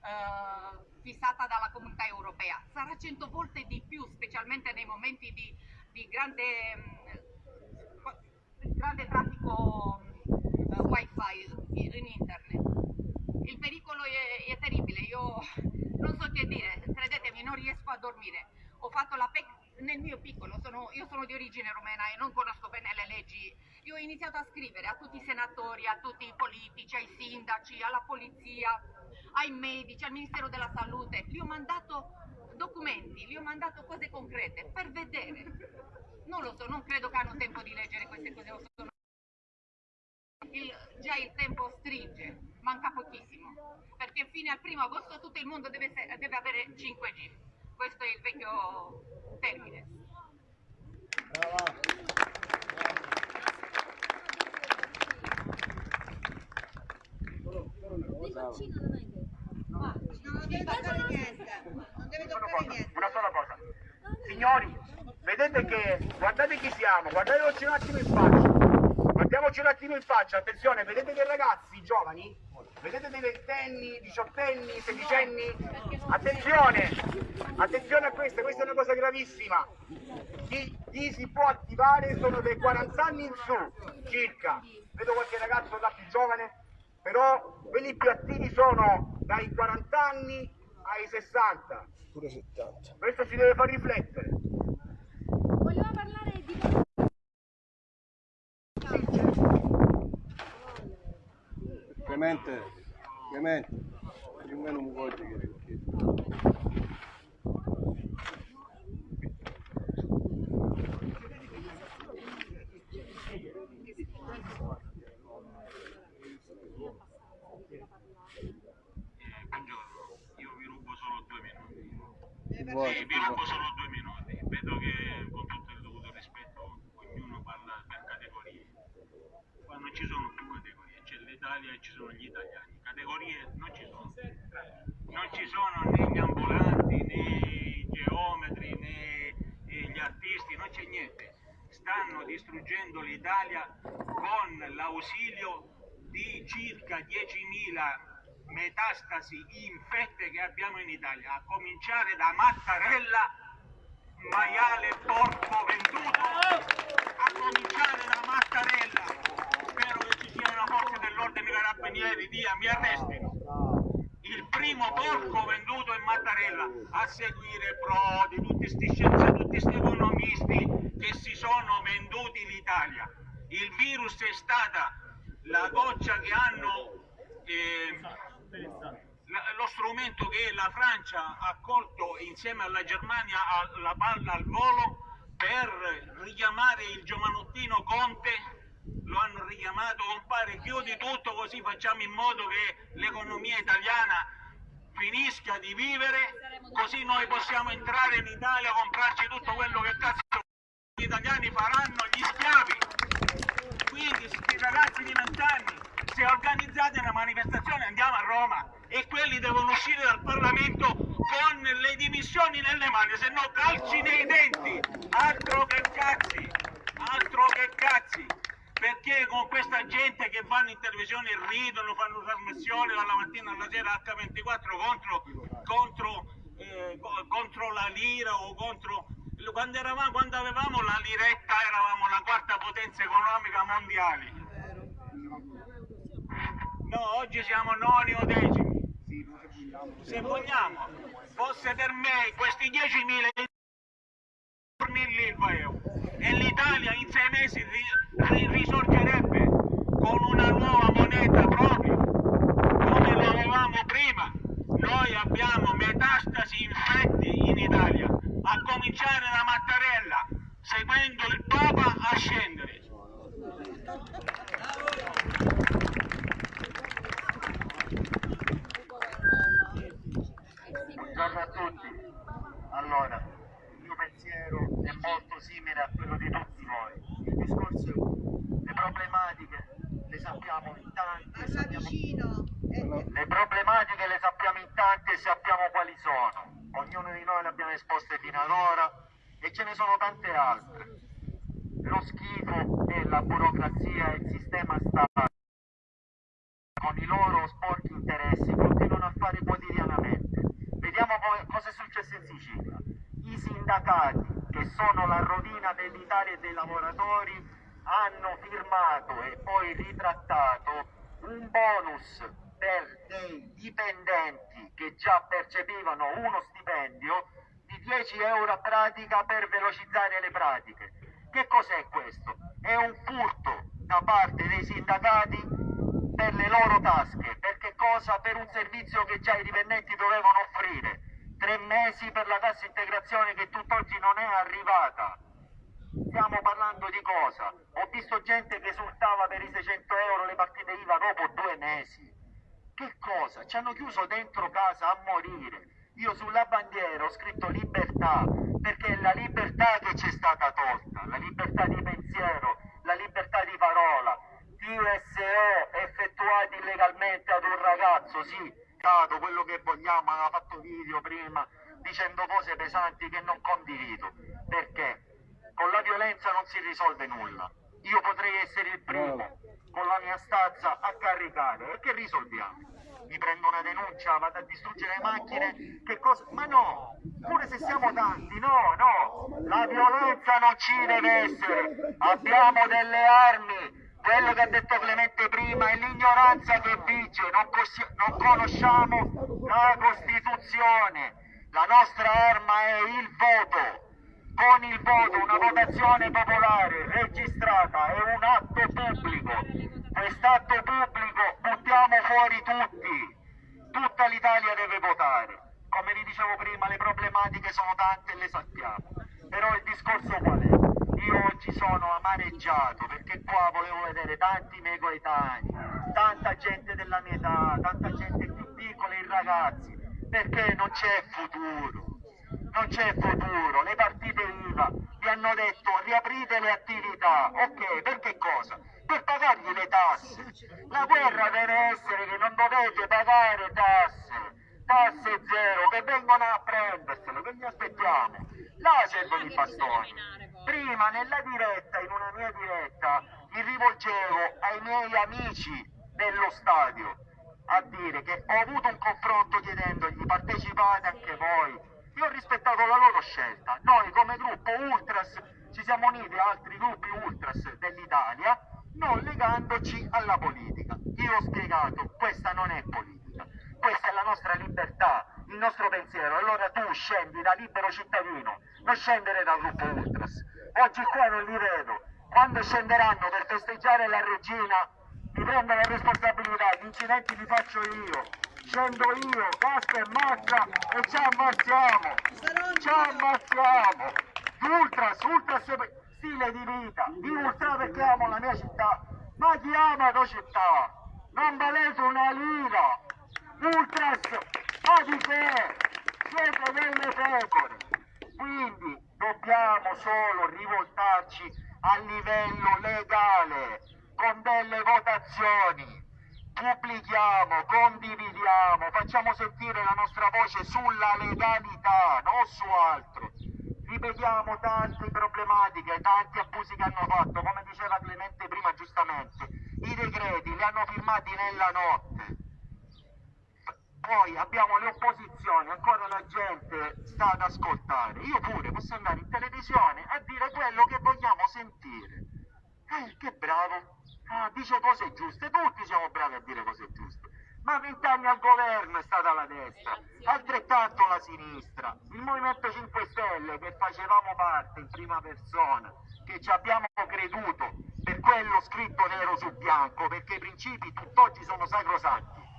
uh, fissata dalla comunità europea, sarà 100 volte di più, specialmente nei momenti di, di grande, um, grande traffico uh, wifi in internet. Il pericolo è, è, terribile, io non so che dire, credetemi, non riesco a dormire. Ho fatto la PEC nel mio piccolo, sono, io sono di origine romena e non conosco bene le leggi. Io ho iniziato a scrivere a tutti i senatori, a tutti i politici, ai sindaci, alla polizia, ai medici, al Ministero della Salute. Gli ho mandato documenti, gli ho mandato cose concrete per vedere. Non lo so, non credo che hanno tempo di leggere queste cose. Sono il, già il tempo stringe, manca pochissimo, perché fino al primo agosto tutto il mondo deve, deve avere 5G. Questo è il vecchio termine. Non deve toccare niente, non deve toccare niente. Una sola cosa. Signori, vedete che, guardate chi siamo, guardateci un attimo in faccia. Guardiamoci un attimo in faccia, attenzione, vedete dei ragazzi giovani? Vedete dei ventenni, diciottenni, sedicenni? Attenzione, attenzione a questa, questa è una cosa gravissima. Chi, chi si può attivare sono dei 40 anni in su, circa. Vedo qualche ragazzo da più giovane, però quelli più attivi sono dai 40 anni ai 60. Pure 70. Questo ci deve far riflettere. Clemente, Clemente, almeno vuoi dire che Angelo, io vi rubo solo due minuti. Vi rubo solo due minuti. Vedo che ci sono più categorie, c'è l'Italia e ci sono gli italiani. Categorie non ci sono. Non ci sono né gli ambulanti, né i geometri, né gli artisti, non c'è niente. Stanno distruggendo l'Italia con l'ausilio di circa 10.000 metastasi infette che abbiamo in Italia, a cominciare da Mattarella, maiale porco venduto, a cominciare da Mattarella. Una forza dell'ordine dei carabinieri, via, mi arrestino. Il primo porco venduto è Mattarella, a seguire Prodi, tutti questi scienziati, tutti questi economisti che si sono venduti l'Italia. Il virus è stata la goccia che hanno eh, lo strumento che la Francia ha colto insieme alla Germania la palla al volo per richiamare il giovanottino Conte lo hanno richiamato compare chiudi tutto così facciamo in modo che l'economia italiana finisca di vivere così noi possiamo entrare in Italia comprarci tutto quello che cazzo gli italiani faranno gli schiavi. Quindi questi ragazzi di vent'anni se organizzate una manifestazione andiamo a Roma e quelli devono uscire dal Parlamento con le dimissioni nelle mani, se no calci nei denti, altro che cazzi, altro che cazzi, perché con questa gente che vanno in televisione ridono, fanno trasmissioni dalla mattina alla sera H24 contro, contro, eh, contro la lira o contro... Quando, eravamo, quando avevamo la liretta eravamo la quarta potenza economica mondiale. No, oggi siamo noni o decimi se vogliamo, fosse per me questi 10.000 giorni l'Ilva e l'Italia in sei mesi risorgerebbe con una nuova moneta propria, come lo avevamo prima. Noi abbiamo metastasi infetti in Italia, a cominciare da Mattarella, seguendo il Papa a scendere. Buongiorno a tutti. Allora, è molto simile a quello di tutti voi. Il discorso è uno. Le problematiche le sappiamo in tanti. Sappiamo... Le problematiche le sappiamo in tanti e sappiamo quali sono. Ognuno di noi le abbiamo esposte fino ad ora e ce ne sono tante altre. Lo schifo e la burocrazia e il sistema Stato con i loro sporchi interessi continuano a fare quotidianamente Vediamo cosa è successo in Sicilia. I sindacati, che sono la rovina dell'Italia e dei lavoratori, hanno firmato e poi ritrattato un bonus per dei dipendenti che già percepivano uno stipendio di 10 euro a pratica per velocizzare le pratiche. Che cos'è questo? È un furto da parte dei sindacati per le loro tasche, perché cosa? Per un servizio che già i dipendenti dovevano offrire. Tre mesi per la cassa integrazione che tutt'oggi non è arrivata. Stiamo parlando di cosa? Ho visto gente che esultava per i 600 euro le partite IVA dopo due mesi. Che cosa? Ci hanno chiuso dentro casa a morire. Io sulla bandiera ho scritto libertà, perché è la libertà che ci è stata tolta, la libertà di pensiero, la libertà di parola, TSO effettuati illegalmente ad un ragazzo, sì, dato quello che vogliamo, aveva fatto video prima dicendo cose pesanti che non condivido, perché con la violenza non si risolve nulla. Io potrei essere il primo con la mia stazza a caricare, e che risolviamo? Mi prendo una denuncia, vado a distruggere le macchine, che cosa? Ma no, pure se siamo tanti, no, no, la violenza non ci deve essere, abbiamo delle armi, quello che ha detto Clemente prima è l'ignoranza che vige, non, non conosciamo la Costituzione, la nostra arma è il voto. Con il voto, una votazione popolare registrata è un atto pubblico. Quest'atto pubblico buttiamo fuori tutti, tutta l'Italia deve votare. Come vi dicevo prima, le problematiche sono tante e le sappiamo. Però il discorso qual è? Io oggi sono amareggiato perché qua volevo vedere tanti miei coetanei, tanta gente della mia età, tanta gente più piccola, i ragazzi, perché non c'è futuro. Non c'è futuro, le partite IVA vi hanno detto riaprite le attività, ok, per che cosa? Per pagargli le tasse. La guerra deve essere che non dovete pagare tasse, tasse zero, che vengono a prendersele, che gli aspettiamo? Là servono i bastoni. Prima nella diretta, in una mia diretta, mi rivolgevo ai miei amici dello stadio a dire che ho avuto un confronto chiedendogli partecipate anche voi. Io ho rispettato la loro scelta. Noi come gruppo Ultras ci siamo uniti a altri gruppi Ultras dell'Italia non legandoci alla politica. Io ho spiegato, questa non è politica, questa è la nostra libertà, il nostro pensiero. Allora tu scendi da libero cittadino, non scendere dal gruppo Ultras. Oggi qua non li vedo. Quando scenderanno per festeggiare la regina, mi prendo la responsabilità, gli incidenti li faccio io. Scendo io, casca e mazza e ci ammazziamo. Ci ammazziamo. Ultras, ultras stile di vita, di ultra perché amo la mia città. Ma chi ama la tua città? Non valete una lira. Ultras, ma di che? Siete delle pecore. Quindi dobbiamo solo rivoltarci a livello legale, con delle votazioni. Pubblichiamo, condividiamo, facciamo sentire la nostra voce sulla legalità, non su altro. Ripetiamo tante problematiche, tanti abusi che hanno fatto, come diceva Clemente prima giustamente. I decreti li hanno firmati nella notte. Poi abbiamo le opposizioni, ancora la gente sta ad ascoltare. Io pure posso andare in televisione a dire quello che vogliamo sentire. Eh, che bravo! Ah, dice cose giuste, tutti siamo bravi a dire cose giuste. Ma vent'anni al governo è stata la destra, altrettanto la sinistra. Il Movimento 5 Stelle che facevamo parte in prima persona, che ci abbiamo creduto per quello scritto nero su bianco, perché i principi tutt'oggi sono sacrosanti.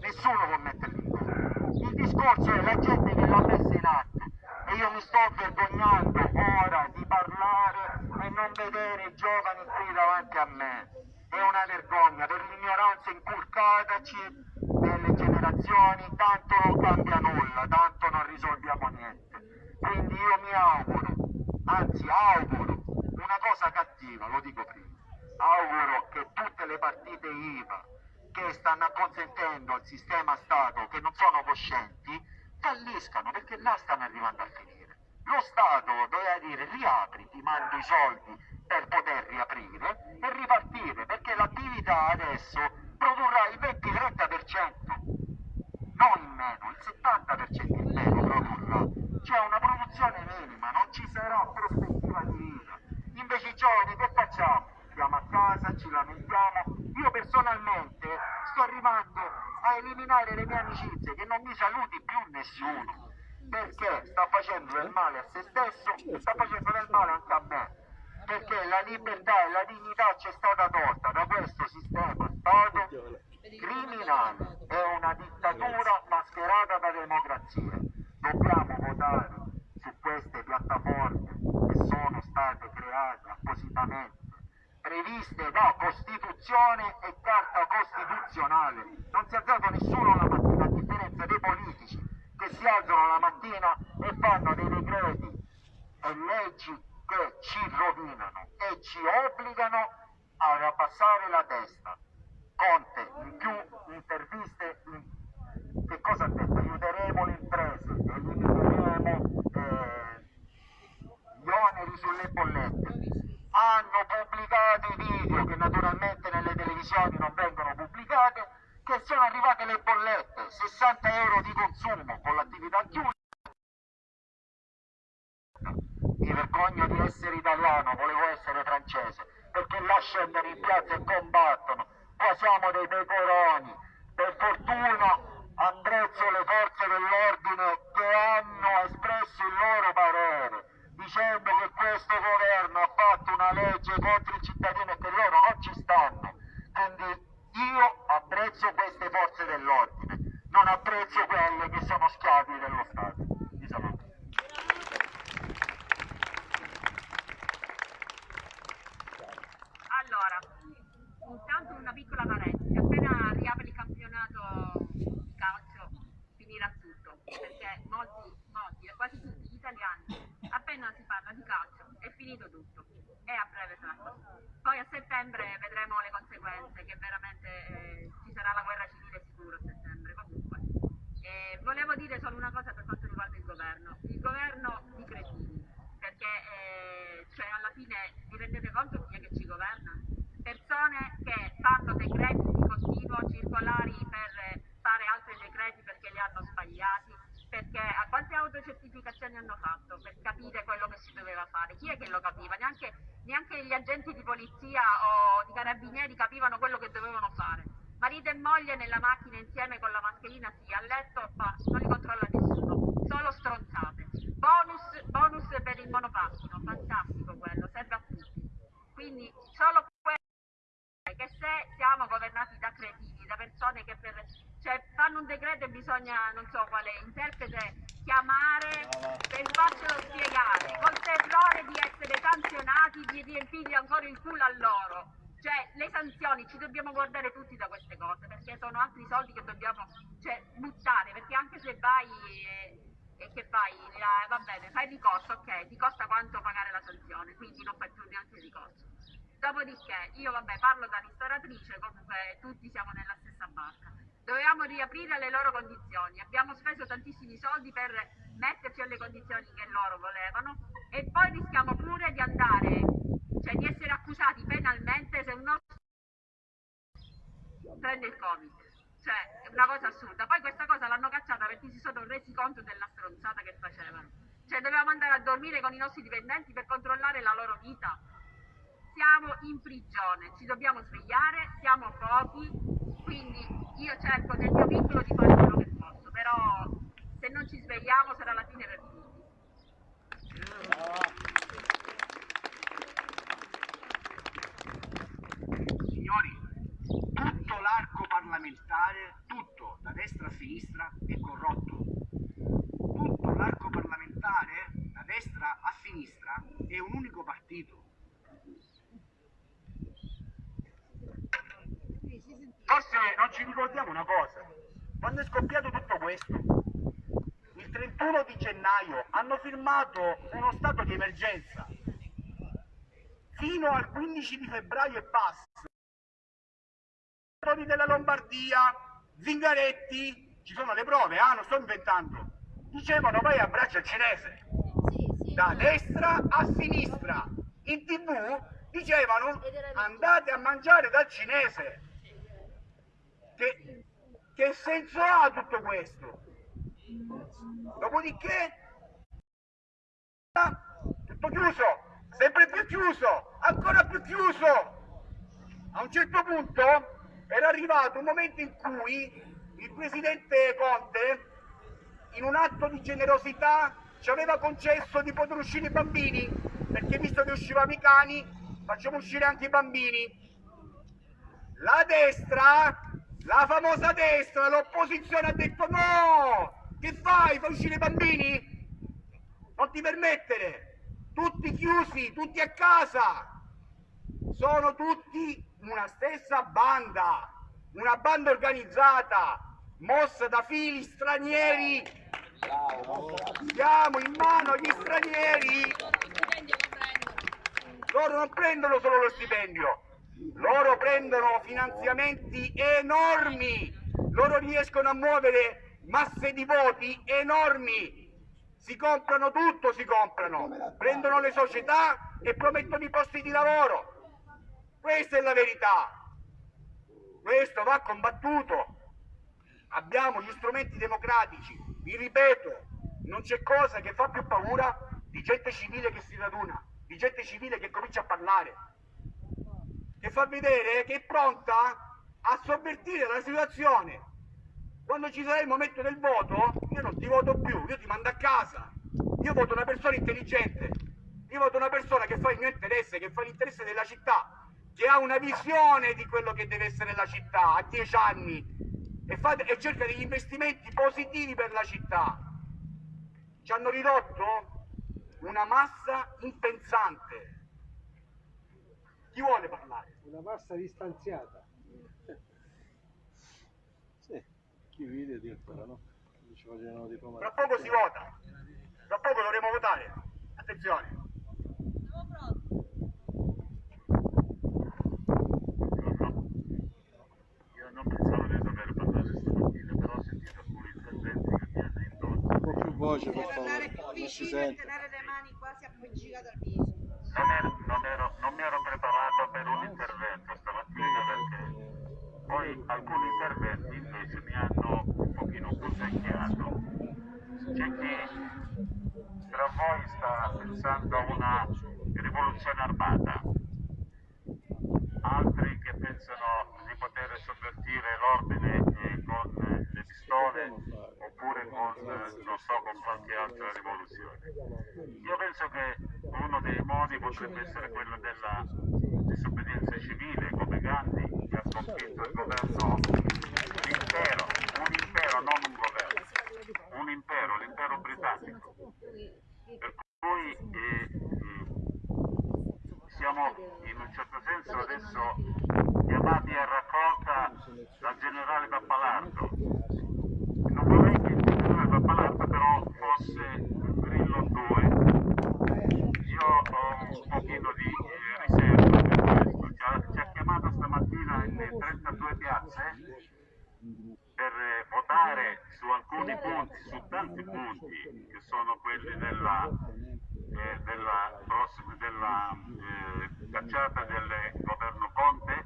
Nessuno può metterli in dubbio. Il discorso è la gente che l'ha messa in atto e io mi sto vergognando ora di parlare e non vedere i giovani qui davanti a me. È una vergogna per l'ignoranza inculcataci nelle generazioni, tanto non cambia nulla, tanto non risolviamo niente. Quindi io mi auguro, anzi auguro, una cosa cattiva, lo dico prima, auguro che tutte le partite IVA che stanno acconsentendo al sistema Stato, che non sono coscienti, falliscano perché là stanno arrivando a finire. Lo Stato doveva dire riapri, ti mando i soldi per poter riaprire e ripartire, perché l'attività adesso produrrà il 20-30%, non in meno, il 70% in meno produrrà. C'è una produzione minima, non ci sarà prospettiva di vita. Invece i giovani che facciamo? Stiamo a casa, ci lamentiamo. Io personalmente sto arrivando a eliminare le mie amicizie, che non mi saluti più nessuno, perché sta facendo del male a se stesso e sta facendo del male anche a me perché la libertà e la dignità ci è stata tolta da questo sistema Stato criminale, è una dittatura mascherata da democrazia. Dobbiamo votare su queste piattaforme che sono state create appositamente, previste da Costituzione e Carta Costituzionale. Non si è alzato nessuno la mattina, a differenza dei politici che si alzano la mattina e fanno dei decreti e leggi che ci rovinano e ci obbligano ad abbassare la testa. Conte, in più interviste, in... che cosa ha detto? Aiuteremo le imprese, elimineremo eh, gli oneri sulle bollette. Hanno pubblicato i video che naturalmente nelle televisioni non vengono pubblicate, che sono arrivate le bollette, 60 euro di consumo con l'attività chiusa. Mi vergogno di essere italiano, volevo essere francese, perché là scendono in piazza e combattono. Qua siamo dei pecoroni. Per fortuna apprezzo le forze dell'ordine che hanno espresso il loro parere, dicendo che questo governo ha fatto una legge contro i cittadini e che loro non ci stanno. Quindi io apprezzo queste forze dell'ordine, non apprezzo quelle che sono schiavi dello Stato. Vi saluto. Allora, intanto una piccola valenza, appena riapre il campionato di calcio finirà tutto, perché molti, molti, quasi tutti gli italiani appena si parla di calcio è finito tutto e a breve sarà così. Poi a settembre vedremo le conseguenze, che veramente eh, ci sarà la guerra civile sicuro a settembre comunque. E volevo dire solo una cosa per quanto riguarda il governo, il governo di cretini, perché eh, cioè alla fine vi rendete conto chi è che ci governa? Persone che fanno decreti di continuo circolari per fare altri decreti perché li hanno sbagliati, perché quante autocertificazioni hanno fatto per capire quello che si doveva fare? Chi è che lo capiva? Neanche, neanche gli agenti di polizia o di carabinieri capivano quello che dovevano fare. Marito e moglie nella macchina insieme con la mascherina, sì, a letto, ma non li controlla nessuno, solo stronzate. Bonus, bonus per il monopattino, fantastico quello, serve a tutti. Quindi solo che se siamo governati da cretini, da persone che per, cioè, fanno un decreto e bisogna, non so quale interprete, chiamare per farcelo spiegare, col terrore di essere sanzionati, di riempirgli ancora il culo a loro. Cioè, le sanzioni ci dobbiamo guardare tutti da queste cose, perché sono altri soldi che dobbiamo cioè, buttare, perché anche se vai e, e che fai, eh, va bene, fai ricorso, ok, ti costa quanto pagare la sanzione, quindi non fai più neanche ricorso. Dopodiché, io vabbè parlo da ristoratrice, comunque tutti siamo nella stessa barca. Dovevamo riaprire le loro condizioni, abbiamo speso tantissimi soldi per metterci alle condizioni che loro volevano e poi rischiamo pure di andare, cioè di essere accusati penalmente se un nostro prende il covid. Cioè, è una cosa assurda. Poi questa cosa l'hanno cacciata perché si sono resi conto della stronzata che facevano. Cioè, dovevamo andare a dormire con i nostri dipendenti per controllare la loro vita. Siamo in prigione, ci dobbiamo svegliare, siamo pochi, quindi io cerco nel mio piccolo di fare quello che posso, però se non ci svegliamo sarà la fine per tutti. Signori, tutto l'arco parlamentare, tutto, da destra a sinistra, è corrotto. Tutto l'arco parlamentare, da destra a sinistra, è un unico partito. Forse non ci ricordiamo una cosa. Quando è scoppiato tutto questo, il 31 di gennaio hanno firmato uno stato di emergenza. Fino al 15 di febbraio e passa della Lombardia, Zingaretti, ci sono le prove, ah, non sto inventando, dicevano vai a braccio cinese, da destra a sinistra, in tv dicevano andate a mangiare dal cinese. Che, che senso ha tutto questo? Dopodiché, tutto chiuso, sempre più chiuso, ancora più chiuso. A un certo punto era arrivato un momento in cui il presidente Conte, in un atto di generosità, ci aveva concesso di poter uscire i bambini, perché visto che uscivano i cani, facciamo uscire anche i bambini. La destra, la famosa destra, l'opposizione ha detto no! Che fai? Fai uscire i bambini? Non ti permettere! Tutti chiusi, tutti a casa! Sono tutti una stessa banda, una banda organizzata, mossa da fili stranieri. Siamo in mano agli stranieri. Loro non prendono solo lo stipendio, loro prendono finanziamenti enormi, loro riescono a muovere masse di voti enormi. Si comprano tutto, si comprano, prendono le società e promettono i posti di lavoro. Questa è la verità. Questo va combattuto. Abbiamo gli strumenti democratici. Vi ripeto, non c'è cosa che fa più paura di gente civile che si raduna, di gente civile che comincia a parlare, che fa vedere che è pronta a sovvertire la situazione. Quando ci sarà il momento del voto, io non ti voto più, io ti mando a casa. Io voto una persona intelligente, io voto una persona che fa il mio interesse, che fa l'interesse della città, che ha una visione di quello che deve essere la città a dieci anni e, fa, e cerca degli investimenti positivi per la città. Ci hanno ridotto una massa impensante. Chi vuole parlare? Una massa distanziata. Sì, chi vede dirtelo, no? Tra poco si vota. Tra poco dovremo votare. Attenzione. Io non pensavo di dover parlare stamattina, però ho sentito alcuni interventi che mi hanno indotto. Un po' più voce per favore. Non si sente. tenere le mani quasi appoggicate al viso. Non, ero, non, ero, non mi ero preparato per un intervento stamattina perché poi alcuni interventi invece mi hanno un pochino punzecchiato. C'è chi tra voi sta pensando a una rivoluzione armata, altri che pensano di poter sovvertire l'ordine eh, con pistole oppure con, non so, con qualche altra rivoluzione. Io penso che uno dei modi potrebbe essere quello della disobbedienza civile, come Gandhi, che ha sconfitto il governo, l'impero, un impero, non un governo, un impero, l'impero britannico. Per cui eh, eh, siamo in un certo senso adesso chiamati a raccolta dal generale Pappalardo. Non vorrei che il generale Pappalardo però fosse un grillo 2. Io ho un pochino di eh, riserva per questo. Ci ha, ci ha chiamato stamattina in 32 piazze per eh, votare su alcuni punti, su tanti punti che sono quelli della, eh, della, prossima, della eh, cacciata del governo Conte,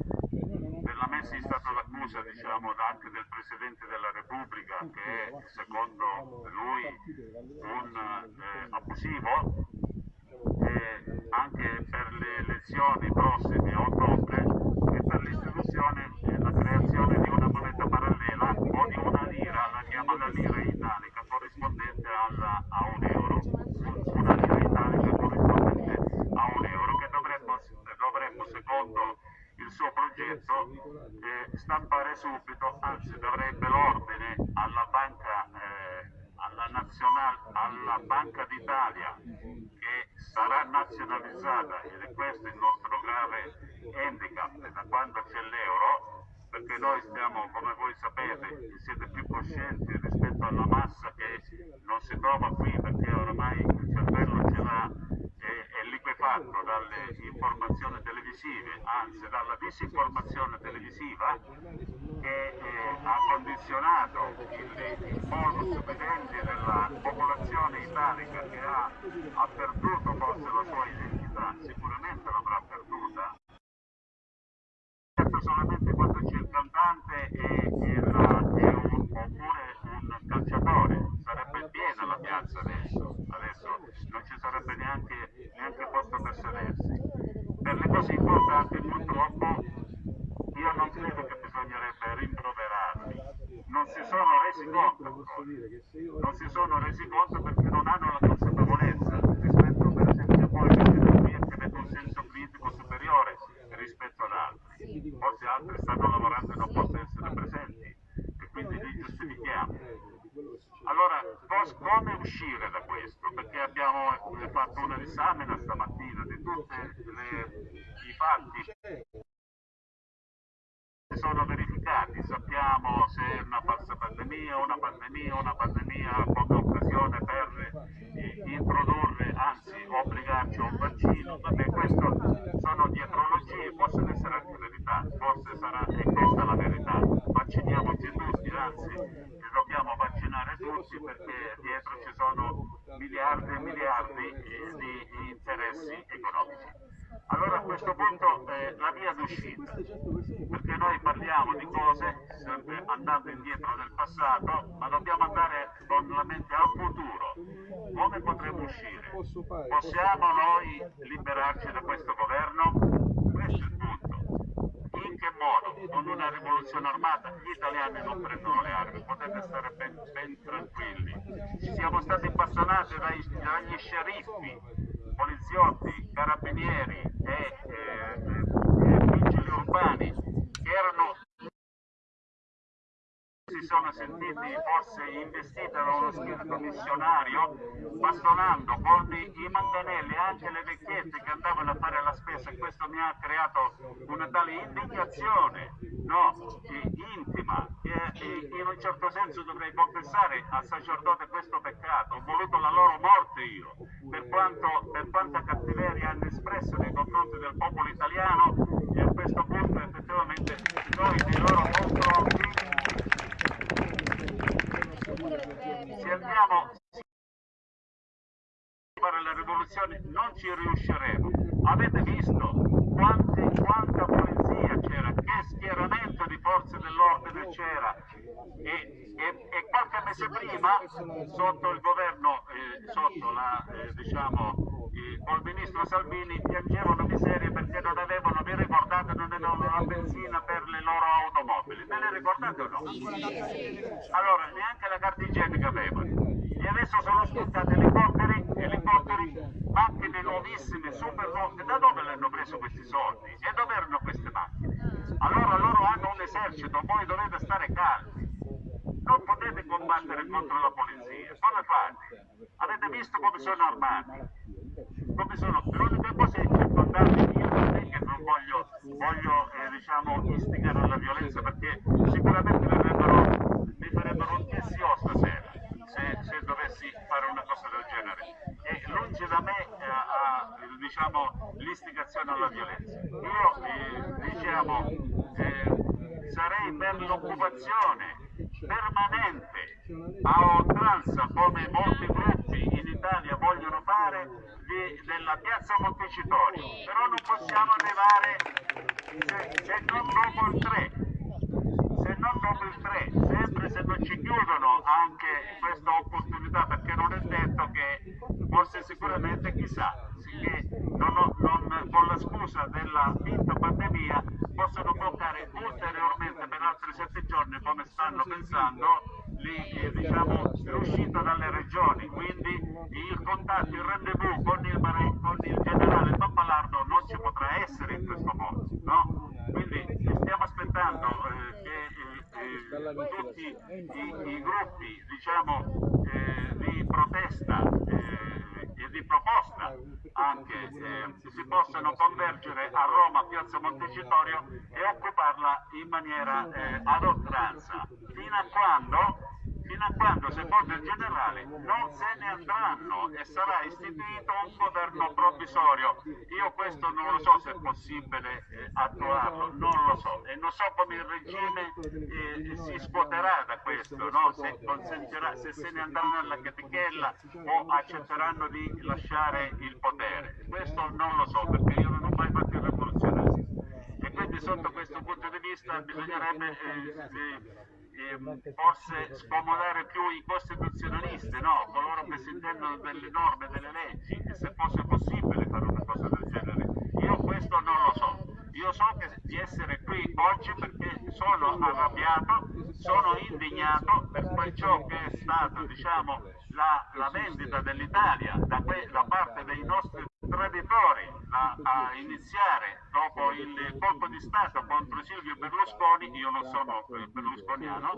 della messa in stato d'accusa diciamo, anche del Presidente della Repubblica che è secondo lui un eh, abusivo, e anche per le elezioni prossime a ottobre e per l'istituzione e la creazione di una moneta parallela o di una lira, la chiamano lira italica, corrispondente alla, a un euro, una lira italica corrispondente a un euro che dovremmo, dovremmo secondo il suo progetto eh, stampare subito, anzi darebbe l'ordine alla banca, eh, alla, nazionale, alla Banca d'Italia che sarà nazionalizzata ed è questo il nostro grave handicap da quando c'è l'euro perché noi stiamo, come voi sapete, siete più coscienti rispetto alla massa che non si trova qui perché oramai il cervello ce l'ha è, è liquefatto dalle informazioni televisive, anzi dalla disinformazione televisiva che eh, ha condizionato il, il modus vivendi della popolazione italica che ha, ha perduto forse la sua identità, sicuramente l'avrà perduta, solamente quando c'è il cantante e, e la, e un, oppure un calciatore, sarebbe piena la piazza adesso, adesso non ci sarebbe neanche, neanche posto per sedersi. Per le cose importanti purtroppo io non credo che bisognerebbe rimproverarli, non si sono resi conto, non si sono resi conto perché non hanno la consapevolezza rispetto per esempio a voi che siete qui che avete un senso critico superiore rispetto ad altri, forse altri stanno lavorando e non possono essere presenti. E quindi li giustifichiamo. Allora, come uscire da questo? Perché abbiamo fatto una risamina stamattina di tutti i fatti sono verificati, sappiamo se è una falsa pandemia, una pandemia, una pandemia come occasione per eh, introdurre, anzi obbligarci a un vaccino, vabbè questo sono dietrologie, possono essere anche verità, forse sarà e questa la verità, vacciniamoci tutti, anzi dobbiamo vaccinare tutti perché dietro ci sono miliardi e miliardi eh, di interessi economici. Allora a questo punto eh, la via d'uscita, perché noi parliamo di cose sempre andando indietro nel passato, ma dobbiamo andare con la mente al futuro. Come potremo uscire? Possiamo noi liberarci da questo governo? Questo è il punto. In che modo? Con una rivoluzione armata? Gli italiani non prendono le armi, potete stare ben, ben tranquilli. Siamo stati bastonati dagli sceriffi poliziotti, carabinieri e eh, eh, vigili urbani che erano sono sentiti forse investiti da uno spirito missionario, bastonando con i manganelli anche le vecchiette che andavano a fare la spesa. E questo mi ha creato una tale indignazione no, intima che in un certo senso dovrei confessare al sacerdote questo peccato, ho voluto la loro morte io, per, quanto, per quanta cattiveria hanno espresso nei confronti del popolo italiano e a questo punto effettivamente noi nei loro confronti se andiamo fare la rivoluzione non ci riusciremo. Avete visto quanti, quanta polizia c'era, che schieramento di forze dell'ordine c'era. E, e, e, qualche mese prima sotto il governo, eh, sotto la, eh, diciamo, eh, col ministro Salvini piangevano miserie perché non avevano, vi ricordate, non avevano la benzina per le loro automobili, ve le ricordate o no? Allora neanche la carta igienica avevano. E adesso sono spuntati elicotteri, elicotteri, macchine nuovissime, super nuove, da dove le hanno preso questi soldi? E dove erano queste macchine? Allora loro hanno un esercito, voi dovete stare calmi, non potete combattere contro la polizia, come fate? Avete visto come sono armati? Come sono? L'unica cosa è circondarli io non è che non voglio, voglio eh, diciamo, istigare alla violenza perché sicuramente mi farebbero, un TSO stasera se, se, dovessi fare una cosa del genere. E lungi da me eh, a, diciamo, l'istigazione alla violenza. Io eh, diciamo, eh, sarei per l'occupazione permanente a oltranza come molti gruppi in Italia vogliono fare di, della piazza Montecitorio, però non possiamo arrivare se, se non dopo il 3 se non dopo il 3, sempre se non ci chiudono anche questa opportunità, perché non è detto che forse sicuramente chissà, che non, non, con la scusa della finta pandemia possono bloccare ulteriormente per altri sette giorni come stanno pensando eh, diciamo, l'uscita dalle regioni, quindi il contatto, il rendezvous con il, con il generale Pappalardo non ci potrà essere in questo modo, no? Quindi stiamo aspettando eh, che eh, eh tutti i, i, gruppi diciamo, eh, di protesta e di proposta anche eh, si possano convergere a Roma, Piazza Montecitorio e occuparla in maniera eh, ad oltranza, fino a quando fino a quando, secondo il generale, non se ne andranno e sarà istituito un governo provvisorio. Io questo non lo so se è possibile eh, attuarlo, non lo so e non so come il regime eh, si scuoterà da questo, no? se, se, se ne andranno alla catechella o accetteranno di lasciare il potere. Questo non lo so perché io non ho mai fatto il rivoluzionario e quindi sotto questo punto di vista bisognerebbe eh, eh, forse scomodare più i costituzionalisti, no? coloro che si intendono delle norme, delle leggi, e se fosse possibile fare una cosa del genere. Io questo non lo so. Io so che, di essere qui oggi perché sono arrabbiato, sono indignato per quel ciò che è stato diciamo, la, la vendita dell'Italia da, da parte dei nostri traditori a, a, iniziare dopo il colpo di Stato contro Silvio Berlusconi, io non sono berlusconiano,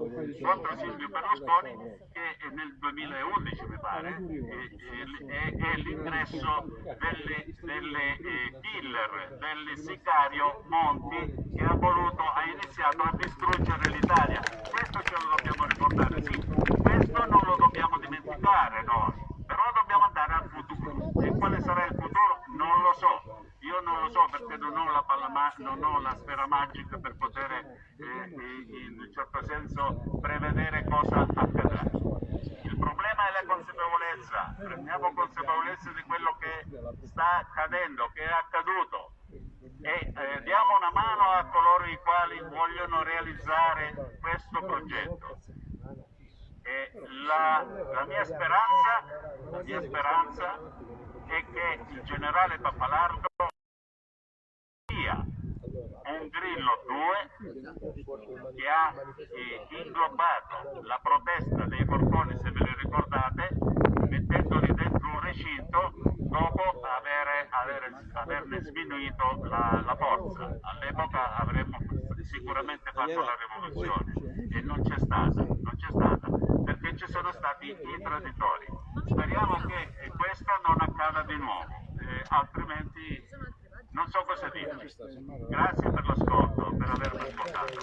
contro Silvio Berlusconi che nel 2011 mi pare è, è l'ingresso delle, delle eh, killer, del sicario Monti che ha voluto, ha iniziato a distruggere l'Italia. Questo ce lo dobbiamo ricordare, sì, questo non lo dobbiamo dimenticare noi però dobbiamo andare al futuro e quale sarà il futuro? Non lo so. Io non lo so perché non ho la, palla non ho la sfera magica per poter eh, in un certo senso prevedere cosa accadrà. Il problema è la consapevolezza. Prendiamo consapevolezza di quello che sta accadendo che è accaduto. E eh, diamo una mano a coloro i quali vogliono realizzare questo progetto. La, la, mia speranza, la mia speranza è che il generale Pappalardo sia un Grillo 2 che ha eh, inglobato la protesta dei porconi, se ve le ricordate, mettendoli dentro un recinto dopo avere, avere, averne sminuito la, la forza. All'epoca avremmo sicuramente fatto la rivoluzione e non c'è stata, non c'è stata ci sono stati i traditori. Speriamo che questo non accada di nuovo, eh, altrimenti non so cosa dire. Grazie per l'ascolto, per avermi ascoltato.